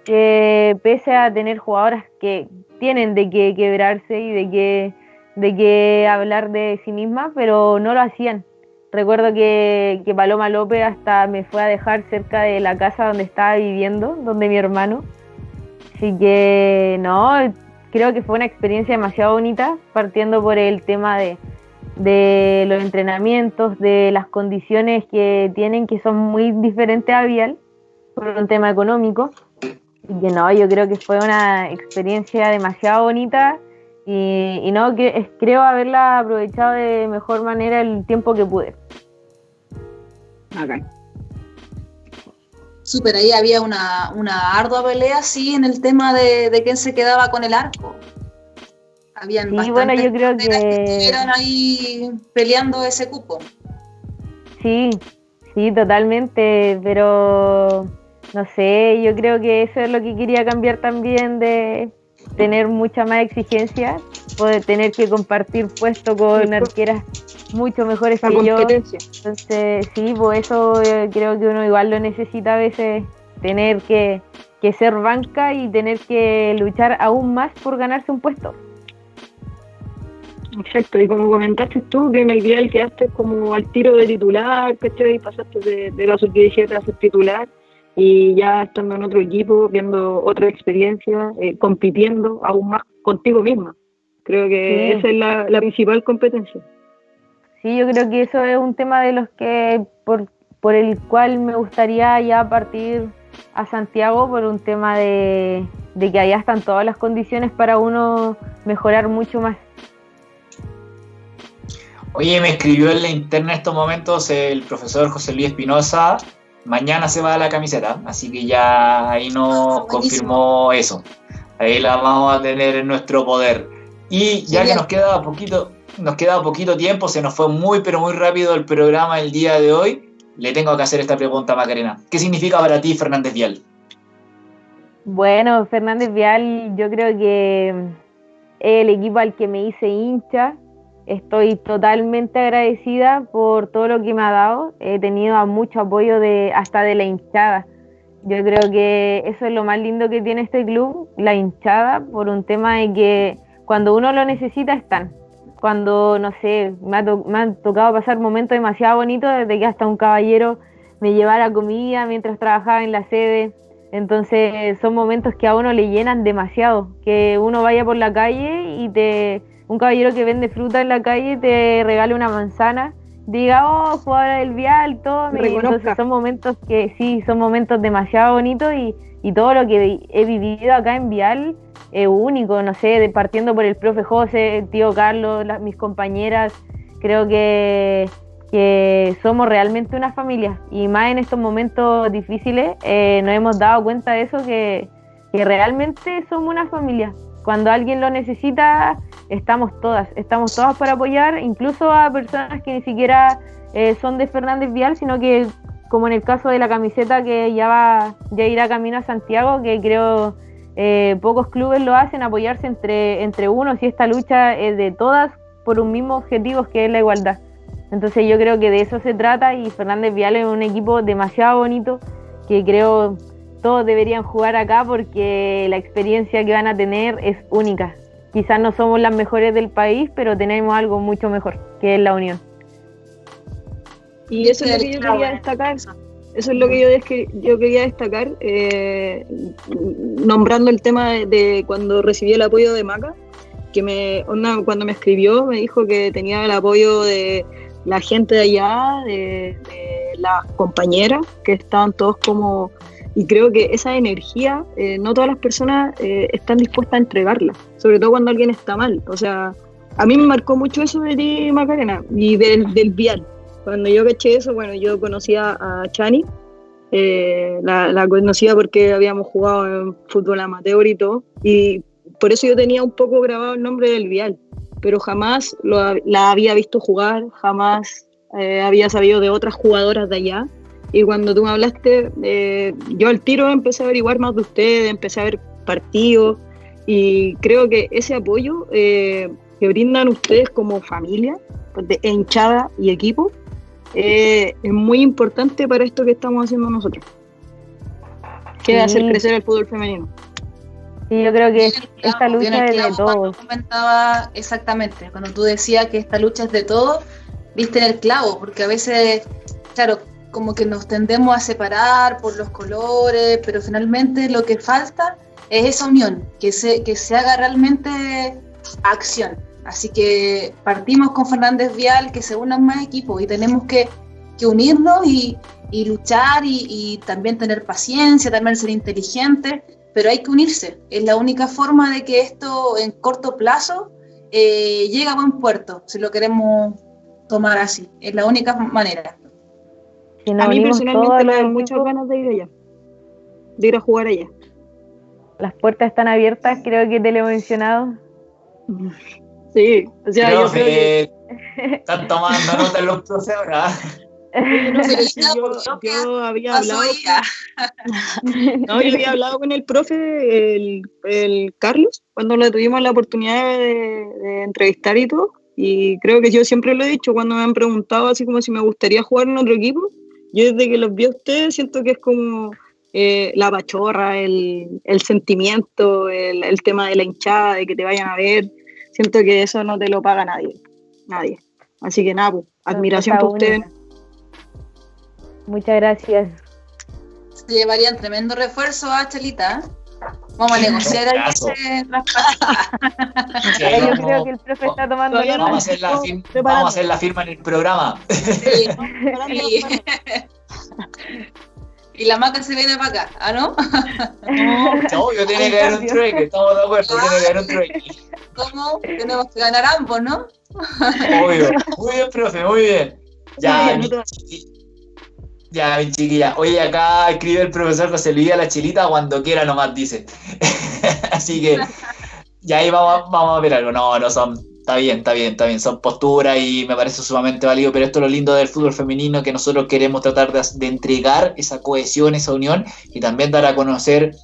[SPEAKER 4] que pese a tener jugadoras que tienen de qué quebrarse y de qué, de qué hablar de sí mismas, pero no lo hacían. Recuerdo que, que Paloma López hasta me fue a dejar cerca de la casa donde estaba viviendo, donde mi hermano. Así que no, creo que fue una experiencia demasiado bonita, partiendo por el tema de, de los entrenamientos, de las condiciones que tienen, que son muy diferentes a Vial, por un tema económico. Y que no, yo creo que fue una experiencia demasiado bonita y, no, que, creo haberla aprovechado de mejor manera el tiempo que pude.
[SPEAKER 2] Súper, ahí había una, una, ardua pelea, sí, en el tema de, de quién se quedaba con el arco. Habían
[SPEAKER 4] sí, bueno, yo creo que... que
[SPEAKER 2] estuvieron ahí peleando ese cupo.
[SPEAKER 4] Sí, sí, totalmente, pero no sé, yo creo que eso es lo que quería cambiar también de tener mucha más exigencia, poder tener que compartir puesto con arqueras mucho mejores que yo. Entonces, sí, pues eso eh, creo que uno igual lo necesita a veces, tener que, que ser banca y tener que luchar aún más por ganarse un puesto.
[SPEAKER 3] Exacto, y como comentaste tú, que en el día quedaste como al tiro de titular, ¿cachai? Pasaste de, de la sub-17 a ser titular y ya estando en otro equipo, viendo otra experiencia, eh, compitiendo aún más contigo misma. Creo que esa es la, la, principal competencia.
[SPEAKER 4] Sí, yo creo que eso es un tema de los que por, por el cual me gustaría ya partir a Santiago por un tema de, de que allá están todas las condiciones para uno mejorar mucho más.
[SPEAKER 1] Oye, me escribió en la interna en estos momentos el profesor José Luis Espinosa. Mañana se va a la camiseta, así que ya ahí nos ah, confirmó eso. Ahí la vamos a tener en nuestro poder. Y ya que nos queda poquito, nos queda poquito tiempo, se nos fue muy pero muy rápido el programa el día de hoy. Le tengo que hacer esta pregunta, Macarena. ¿Qué significa para ti Fernández Vial?
[SPEAKER 4] Bueno, Fernández Vial, yo creo que el equipo al que me hice hincha, Estoy totalmente agradecida por todo lo que me ha dado. He tenido mucho apoyo de hasta de la hinchada. Yo creo que eso es lo más lindo que tiene este club, la hinchada, por un tema de que cuando uno lo necesita están. Cuando, no sé, me ha, me ha tocado pasar momentos demasiado bonitos desde que hasta un caballero me llevara comida mientras trabajaba en la sede. Entonces son momentos que a uno le llenan demasiado, que uno vaya por la calle y te un caballero que vende fruta en la calle te regale una manzana, diga, oh, jugadora del vial, todo. Entonces son momentos que sí, son momentos demasiado bonitos y, y todo lo que he vivido acá en Vial es único, no sé, de, partiendo por el profe José, el tío Carlos, mis compañeras, creo que, que, somos realmente una familia y más en estos momentos difíciles eh, nos hemos dado cuenta de eso, que, que realmente somos una familia. Cuando alguien lo necesita, estamos todas, estamos todas para apoyar, incluso a personas que ni siquiera eh, son de Fernández Vial, sino que como en el caso de la camiseta que ya va, ya irá camino a Santiago, que creo eh, pocos clubes lo hacen, apoyarse entre, entre unos y esta lucha es de todas por un mismo objetivo que es la igualdad. Entonces yo creo que de eso se trata y Fernández Vial es un equipo demasiado bonito que creo todos deberían jugar acá porque la experiencia que van a tener es única quizás no somos las mejores del país, pero tenemos algo mucho mejor, que es la unión.
[SPEAKER 3] Y eso es lo que yo quería destacar. Eso es lo que yo, yo quería destacar, eh, nombrando el tema de, cuando recibí el apoyo de Maca, que me, cuando me escribió me dijo que tenía el apoyo de la gente de allá, de, de las compañeras, que estaban todos como y creo que esa energía, eh, no todas las personas eh, están dispuestas a entregarla, sobre todo cuando alguien está mal. O sea, a mí me marcó mucho eso de ti, Macarena, y del, del vial. Cuando yo caché eso, bueno, yo conocía a Chani, eh, la, conocía porque habíamos jugado en fútbol amateur y todo, y por eso yo tenía un poco grabado el nombre del vial, pero jamás lo, la había visto jugar, jamás había sabido de otras jugadoras de allá y cuando tú me hablaste, eh, yo al tiro empecé a averiguar más de ustedes, empecé a ver partidos y creo que ese apoyo eh, que brindan ustedes como familia, pues, de hinchada y equipo, eh, es muy importante para esto que estamos haciendo nosotros. Que es hacer crecer el fútbol femenino.
[SPEAKER 4] Sí, yo creo que esta lucha es de todos.
[SPEAKER 2] comentaba exactamente, cuando tú decías que esta lucha es de todos, viste en el clavo, porque a veces, claro, como que nos tendemos a separar por los colores, pero finalmente lo que falta es esa unión, que se, que se haga realmente acción. Así que partimos con Fernández Vial, que se unan más equipos y tenemos que, unirnos y, luchar y, también tener paciencia, también ser inteligentes, pero hay que unirse. Es la única forma de que esto en corto plazo eh, llegue a buen puerto, si lo queremos tomar así. Es la única manera
[SPEAKER 3] a mí personalmente me dan muchas ganas de ir allá. de ir a jugar allá.
[SPEAKER 4] Las puertas están abiertas, creo que te lo he mencionado.
[SPEAKER 3] Sí, o sea,
[SPEAKER 1] yo creo que están tomando nota los profes ahora.
[SPEAKER 3] yo, había hablado no, yo había hablado con el profe el, el Carlos cuando le tuvimos la oportunidad de, entrevistar y todo y creo que yo siempre lo he dicho cuando me han preguntado así como si me gustaría jugar en otro equipo yo desde que los vi a ustedes siento que es como eh, la pachorra, el, el sentimiento, el, el, tema de la hinchada, de que te vayan a ver. Siento que eso no te lo paga nadie. Nadie. Así que nada, pues, admiración por ustedes.
[SPEAKER 4] Muchas gracias.
[SPEAKER 2] Se llevarían tremendo refuerzo a Chelita. Vamos a negociar ahí ese
[SPEAKER 4] Yo creo que el profe está tomando
[SPEAKER 1] vamos, a hacer la firma, vamos a hacer la firma en el programa. Sí.
[SPEAKER 2] y la maca se viene para acá, ¿ah, no?
[SPEAKER 1] No, yo tiene que haber un trueque, estamos de acuerdo, tiene que haber un trueque.
[SPEAKER 2] ¿Cómo? Tenemos que ganar ambos, ¿no?
[SPEAKER 1] Obvio. Muy bien, profe, muy bien. Ya, ya, mi chiquilla. Oye, acá escribe el profesor José Luis a la chilita cuando quiera nomás, dice. Así que, ya ahí vamos, vamos a ver algo. No, no son está bien, está bien, está bien. Son posturas y me parece sumamente válido, pero esto es lo lindo del fútbol femenino, que nosotros queremos tratar de, entregar esa cohesión, esa unión y también dar a conocer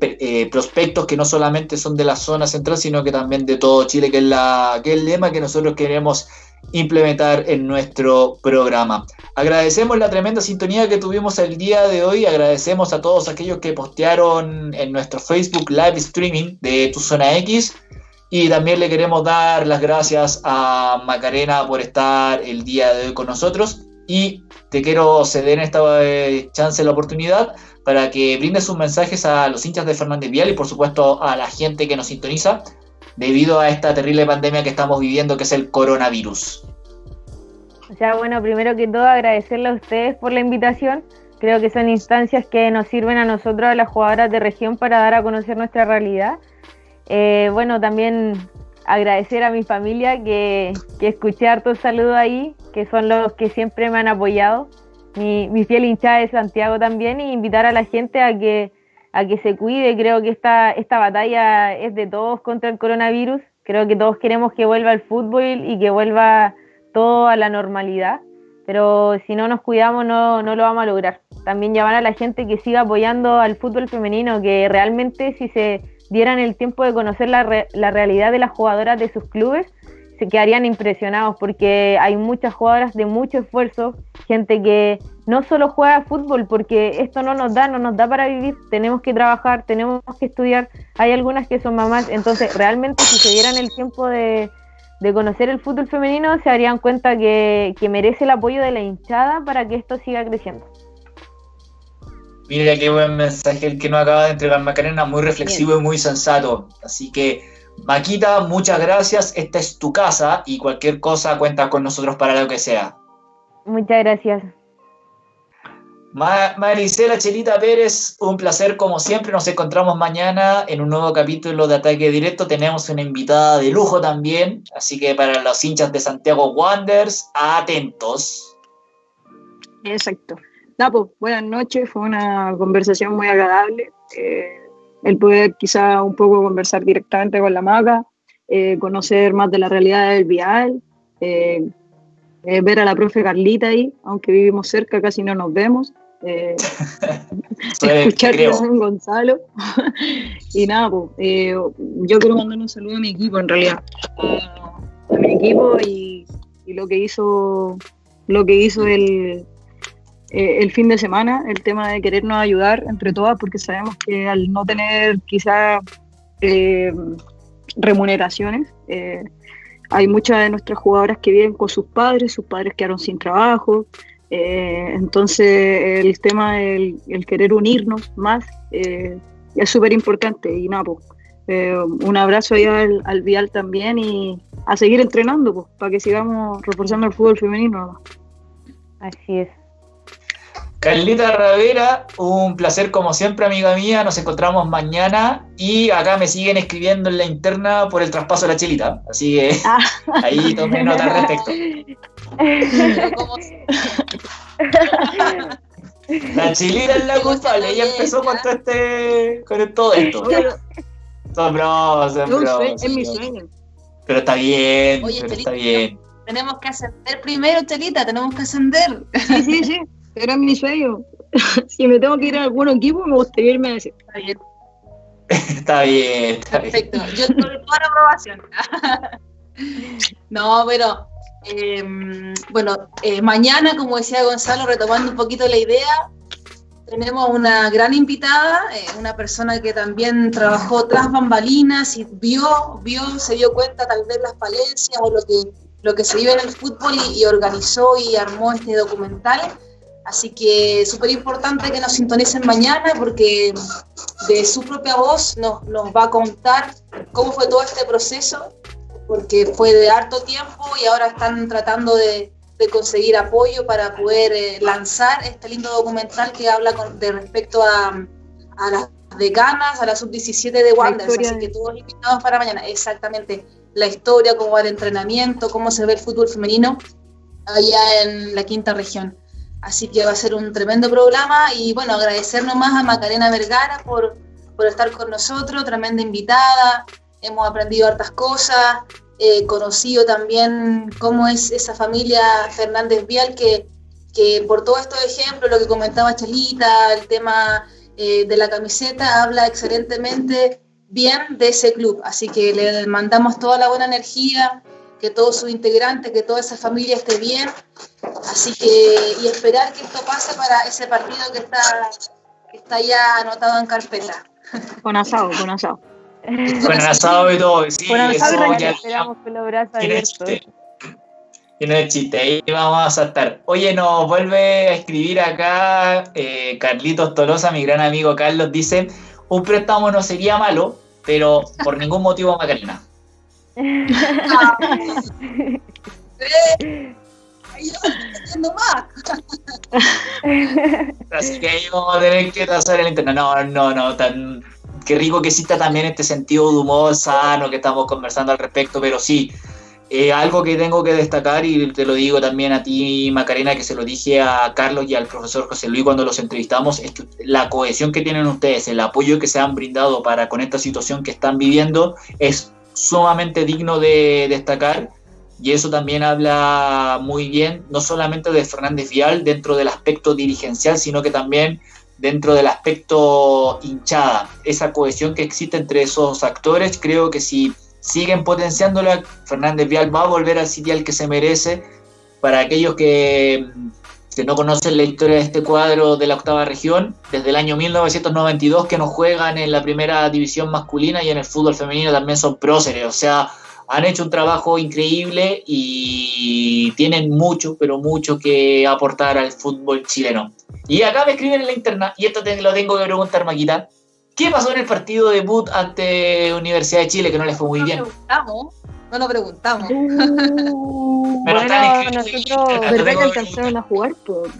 [SPEAKER 1] eh, prospectos que no solamente son de la zona central, sino que también de todo Chile, que es, la, que es el lema que nosotros queremos implementar en nuestro programa. Agradecemos la tremenda sintonía que tuvimos el día de hoy, agradecemos a todos aquellos que postearon en nuestro Facebook Live Streaming de Tu Zona X y también le queremos dar las gracias a Macarena por estar el día de hoy con nosotros. Y te quiero ceder en esta eh, chance la oportunidad para que brindes sus mensajes a los hinchas de Fernández Vial y por supuesto a la gente que nos sintoniza debido a esta terrible pandemia que estamos viviendo que es el coronavirus.
[SPEAKER 4] Sea, bueno, primero que todo agradecerle a ustedes por la invitación. Creo que son instancias que nos sirven a nosotros, a las jugadoras de región, para dar a conocer nuestra realidad eh, bueno, también agradecer a mi familia que, que escuché hartos saludos ahí, que son los que siempre me han apoyado. Mi, mi fiel hinchada de Santiago también, y invitar a la gente a que, a que se cuide. Creo que esta, esta batalla es de todos contra el coronavirus. Creo que todos queremos que vuelva el fútbol y que vuelva todo a la normalidad. Pero si no nos cuidamos, no, no lo vamos a lograr. También llamar a la gente que siga apoyando al fútbol femenino, que realmente si se dieran el tiempo de conocer la, la realidad de las jugadoras de sus clubes, se quedarían impresionados porque hay muchas jugadoras de mucho esfuerzo, gente que no solo juega fútbol porque esto no nos da, no nos da para vivir, tenemos que trabajar, tenemos que estudiar, hay algunas que son mamás, entonces realmente si se dieran el tiempo de, de conocer el fútbol femenino se darían cuenta que, que merece el apoyo de la hinchada para que esto siga creciendo.
[SPEAKER 1] Mira qué buen mensaje el que nos acaba de entregar Macarena, muy reflexivo y muy sensato. Así que, Maquita, muchas gracias. Esta es tu casa y cualquier cosa cuenta con nosotros para lo que sea.
[SPEAKER 4] Muchas gracias.
[SPEAKER 1] Maricela Chelita Pérez, un placer como siempre. Nos encontramos mañana en un nuevo capítulo de Ataque Directo. Tenemos una invitada de lujo también, así que para los hinchas de Santiago Wanderers, atentos.
[SPEAKER 3] Exacto. Napo, buenas noches, fue una conversación muy agradable. Eh, el poder quizá un poco conversar directamente con la maga, eh, conocer más de la realidad del vial, eh, ver a la profe Carlita ahí, aunque vivimos cerca, casi no nos vemos. escuchar a San Gonzalo y nada, pues, yo quiero mandar un saludo a mi equipo en realidad, a, mi equipo y, y, lo que hizo lo que hizo el, eh, el fin de semana, el tema de querernos ayudar entre todas, porque sabemos que al no tener quizá eh, remuneraciones, eh, hay muchas de nuestras jugadoras que viven con sus padres, sus padres quedaron sin trabajo, entonces el tema del el querer unirnos más es súper importante y nada, pues, un abrazo ahí al, al, Vial también y a seguir entrenando pues, para que sigamos reforzando el fútbol femenino.
[SPEAKER 4] Así es.
[SPEAKER 1] Carlita Ravera, un placer como siempre, amiga mía. Nos encontramos mañana y acá me siguen escribiendo en la interna por el traspaso de la chelita. Así que ah. ahí tomé nota al respecto. La chilena es la culpable, ella empezó con todo este, con todo esto. Son bromas, son bromas.
[SPEAKER 3] Es mi sueño.
[SPEAKER 1] Pero está bien,
[SPEAKER 2] Oye,
[SPEAKER 1] pero
[SPEAKER 2] Chelita,
[SPEAKER 1] está bien.
[SPEAKER 2] Tenemos que ascender primero, Chelita, tenemos que ascender.
[SPEAKER 3] Sí, sí, sí. Era mi sueño. si me tengo que ir a algún equipo, me gustaría irme a ese.
[SPEAKER 2] Está bien,
[SPEAKER 1] Está bien, está bien.
[SPEAKER 2] perfecto. Yo estoy toda la aprobación. no, pero eh, bueno, eh, mañana, como decía Gonzalo, retomando un poquito la idea, tenemos una gran invitada, eh, una persona que también trabajó tras bambalinas y vio, vio, se dio cuenta tal vez las falencias o lo que, lo que se vive en el fútbol y, y organizó y armó este documental. Así que súper importante que nos sintonicen mañana porque de su propia voz nos, nos va a contar cómo fue todo este proceso, porque fue de harto tiempo y ahora están tratando de, de conseguir apoyo para poder eh, lanzar este lindo documental que habla con- de respecto a, a las decanas, a la sub-17 de Wanderers, así que todos invitados para mañana. Exactamente, la historia, cómo va el entrenamiento, cómo se ve el fútbol femenino allá en la quinta región. Así que va a ser un tremendo programa y bueno, agradecer nomás a Macarena Vergara por, por estar con nosotros, tremenda invitada, hemos aprendido hartas cosas, eh, conocido también cómo es esa familia Fernández Vial que, que por todos estos ejemplos, lo que comentaba Chelita, el tema eh, de la camiseta, habla excelentemente bien de ese club. Así que le mandamos toda la buena energía, que todos sus integrantes, que toda esa familia esté bien. Así que, y esperar que esto pase para ese partido que está, que está ya anotado en carpeta.
[SPEAKER 3] Con asado, con asado.
[SPEAKER 1] Con el asado y todo, sí,
[SPEAKER 4] Con
[SPEAKER 1] eso
[SPEAKER 4] nosotros
[SPEAKER 1] ya-
[SPEAKER 4] esperamos con los brazos
[SPEAKER 1] que no es
[SPEAKER 4] abiertos.
[SPEAKER 1] chiste. Que no es chiste, ahí vamos a estar. Oye, nos vuelve a escribir acá eh, Carlitos Tolosa, mi gran amigo Carlos, dice, un préstamo no sería malo, pero por ningún motivo Macarena. Así que ahí vamos a tener que trazar el internet. No, no, no, tan... Qué rico que exista también este sentido de humor sano que estamos conversando al respecto, pero sí, eh, algo que tengo que destacar y te lo digo también a ti, Macarena, que se lo dije a Carlos y al profesor José Luis cuando los entrevistamos, es que la cohesión que tienen ustedes, el apoyo que se han brindado para con esta situación que están viviendo es sumamente digno de destacar y eso también habla muy bien, no solamente de Fernández Vial dentro del aspecto dirigencial, sino que también dentro del aspecto hinchada. Esa cohesión que existe entre esos actores, creo que si siguen potenciándola, Fernández Vial va a volver al sitio al que se merece. Para aquellos que, que no conocen la historia de este cuadro de la octava región, desde el año 1992 que nos juegan en la primera división masculina y en el fútbol femenino también son próceres, o sea, han hecho un trabajo increíble y tienen mucho, pero mucho que aportar al fútbol chileno. Y acá me escriben en la interna, y esto te lo tengo que preguntar, Maquita. ¿Qué pasó en el partido debut ante Universidad de Chile que no les fue muy
[SPEAKER 2] no
[SPEAKER 1] bien?
[SPEAKER 2] preguntamos, no lo preguntamos.
[SPEAKER 3] Uh,
[SPEAKER 4] bueno, nosotros,
[SPEAKER 3] ¿Verdad que
[SPEAKER 1] que
[SPEAKER 3] alcanzaron a jugar? Por...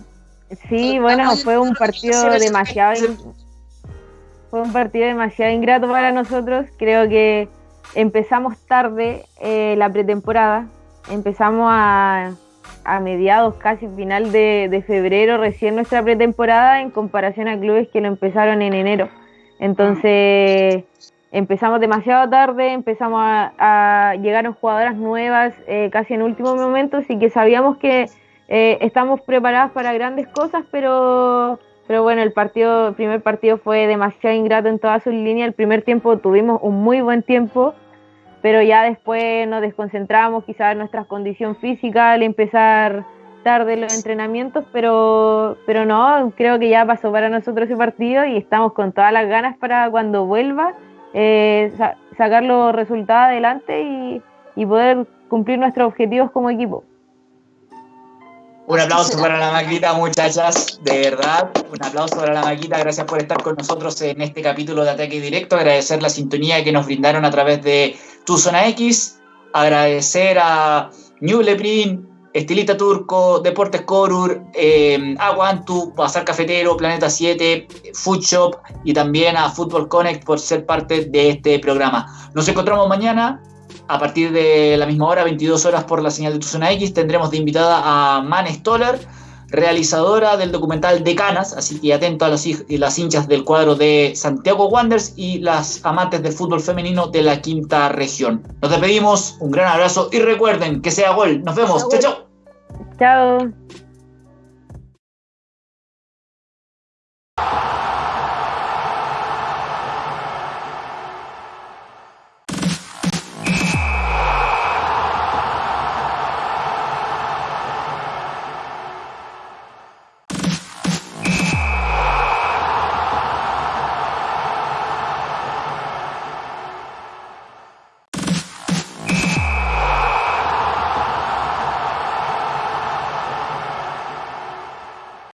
[SPEAKER 4] sí, bueno, fue un partido demasiado, in- fue un partido demasiado ingrato para nosotros. Creo que empezamos tarde eh, la pretemporada, empezamos a, a mediados, casi final de, de febrero, recién nuestra pretemporada en comparación a clubes que lo empezaron en enero. Entonces empezamos demasiado tarde, empezamos a, a llegaron jugadoras nuevas eh, casi en último momento, así que sabíamos que eh, estamos preparadas para grandes cosas, pero pero bueno, el partido, el primer partido fue demasiado ingrato en todas sus líneas. El primer tiempo tuvimos un muy buen tiempo, pero ya después nos desconcentramos, quizás nuestra condición física al empezar tarde los entrenamientos, pero, pero no, creo que ya pasó para nosotros ese partido y estamos con todas las ganas para cuando vuelva eh, sa- sacar los resultados adelante y, y poder cumplir nuestros objetivos como equipo.
[SPEAKER 1] Un aplauso para la Maquita, muchachas, de verdad. Un aplauso para la Maquita, gracias por estar con nosotros en este capítulo de Ataque Directo. Agradecer la sintonía que nos brindaron a través de Tu Zona X. Agradecer a New Leprin, Estilita Turco, Deportes Corur, eh, Aguantu, Bazar Cafetero, Planeta 7, Food Shop y también a Football Connect por ser parte de este programa. Nos encontramos mañana a partir de la misma hora, 22 horas por la señal de tu zona X, tendremos de invitada a Man Stoller. realizadora del documental de Canas, así que atento a los, las hinchas del cuadro de Santiago Wanderers y las amantes del fútbol femenino de la quinta región. Nos despedimos, un gran abrazo y recuerden que sea gol. Nos vemos. Chao, chao.
[SPEAKER 4] Chao.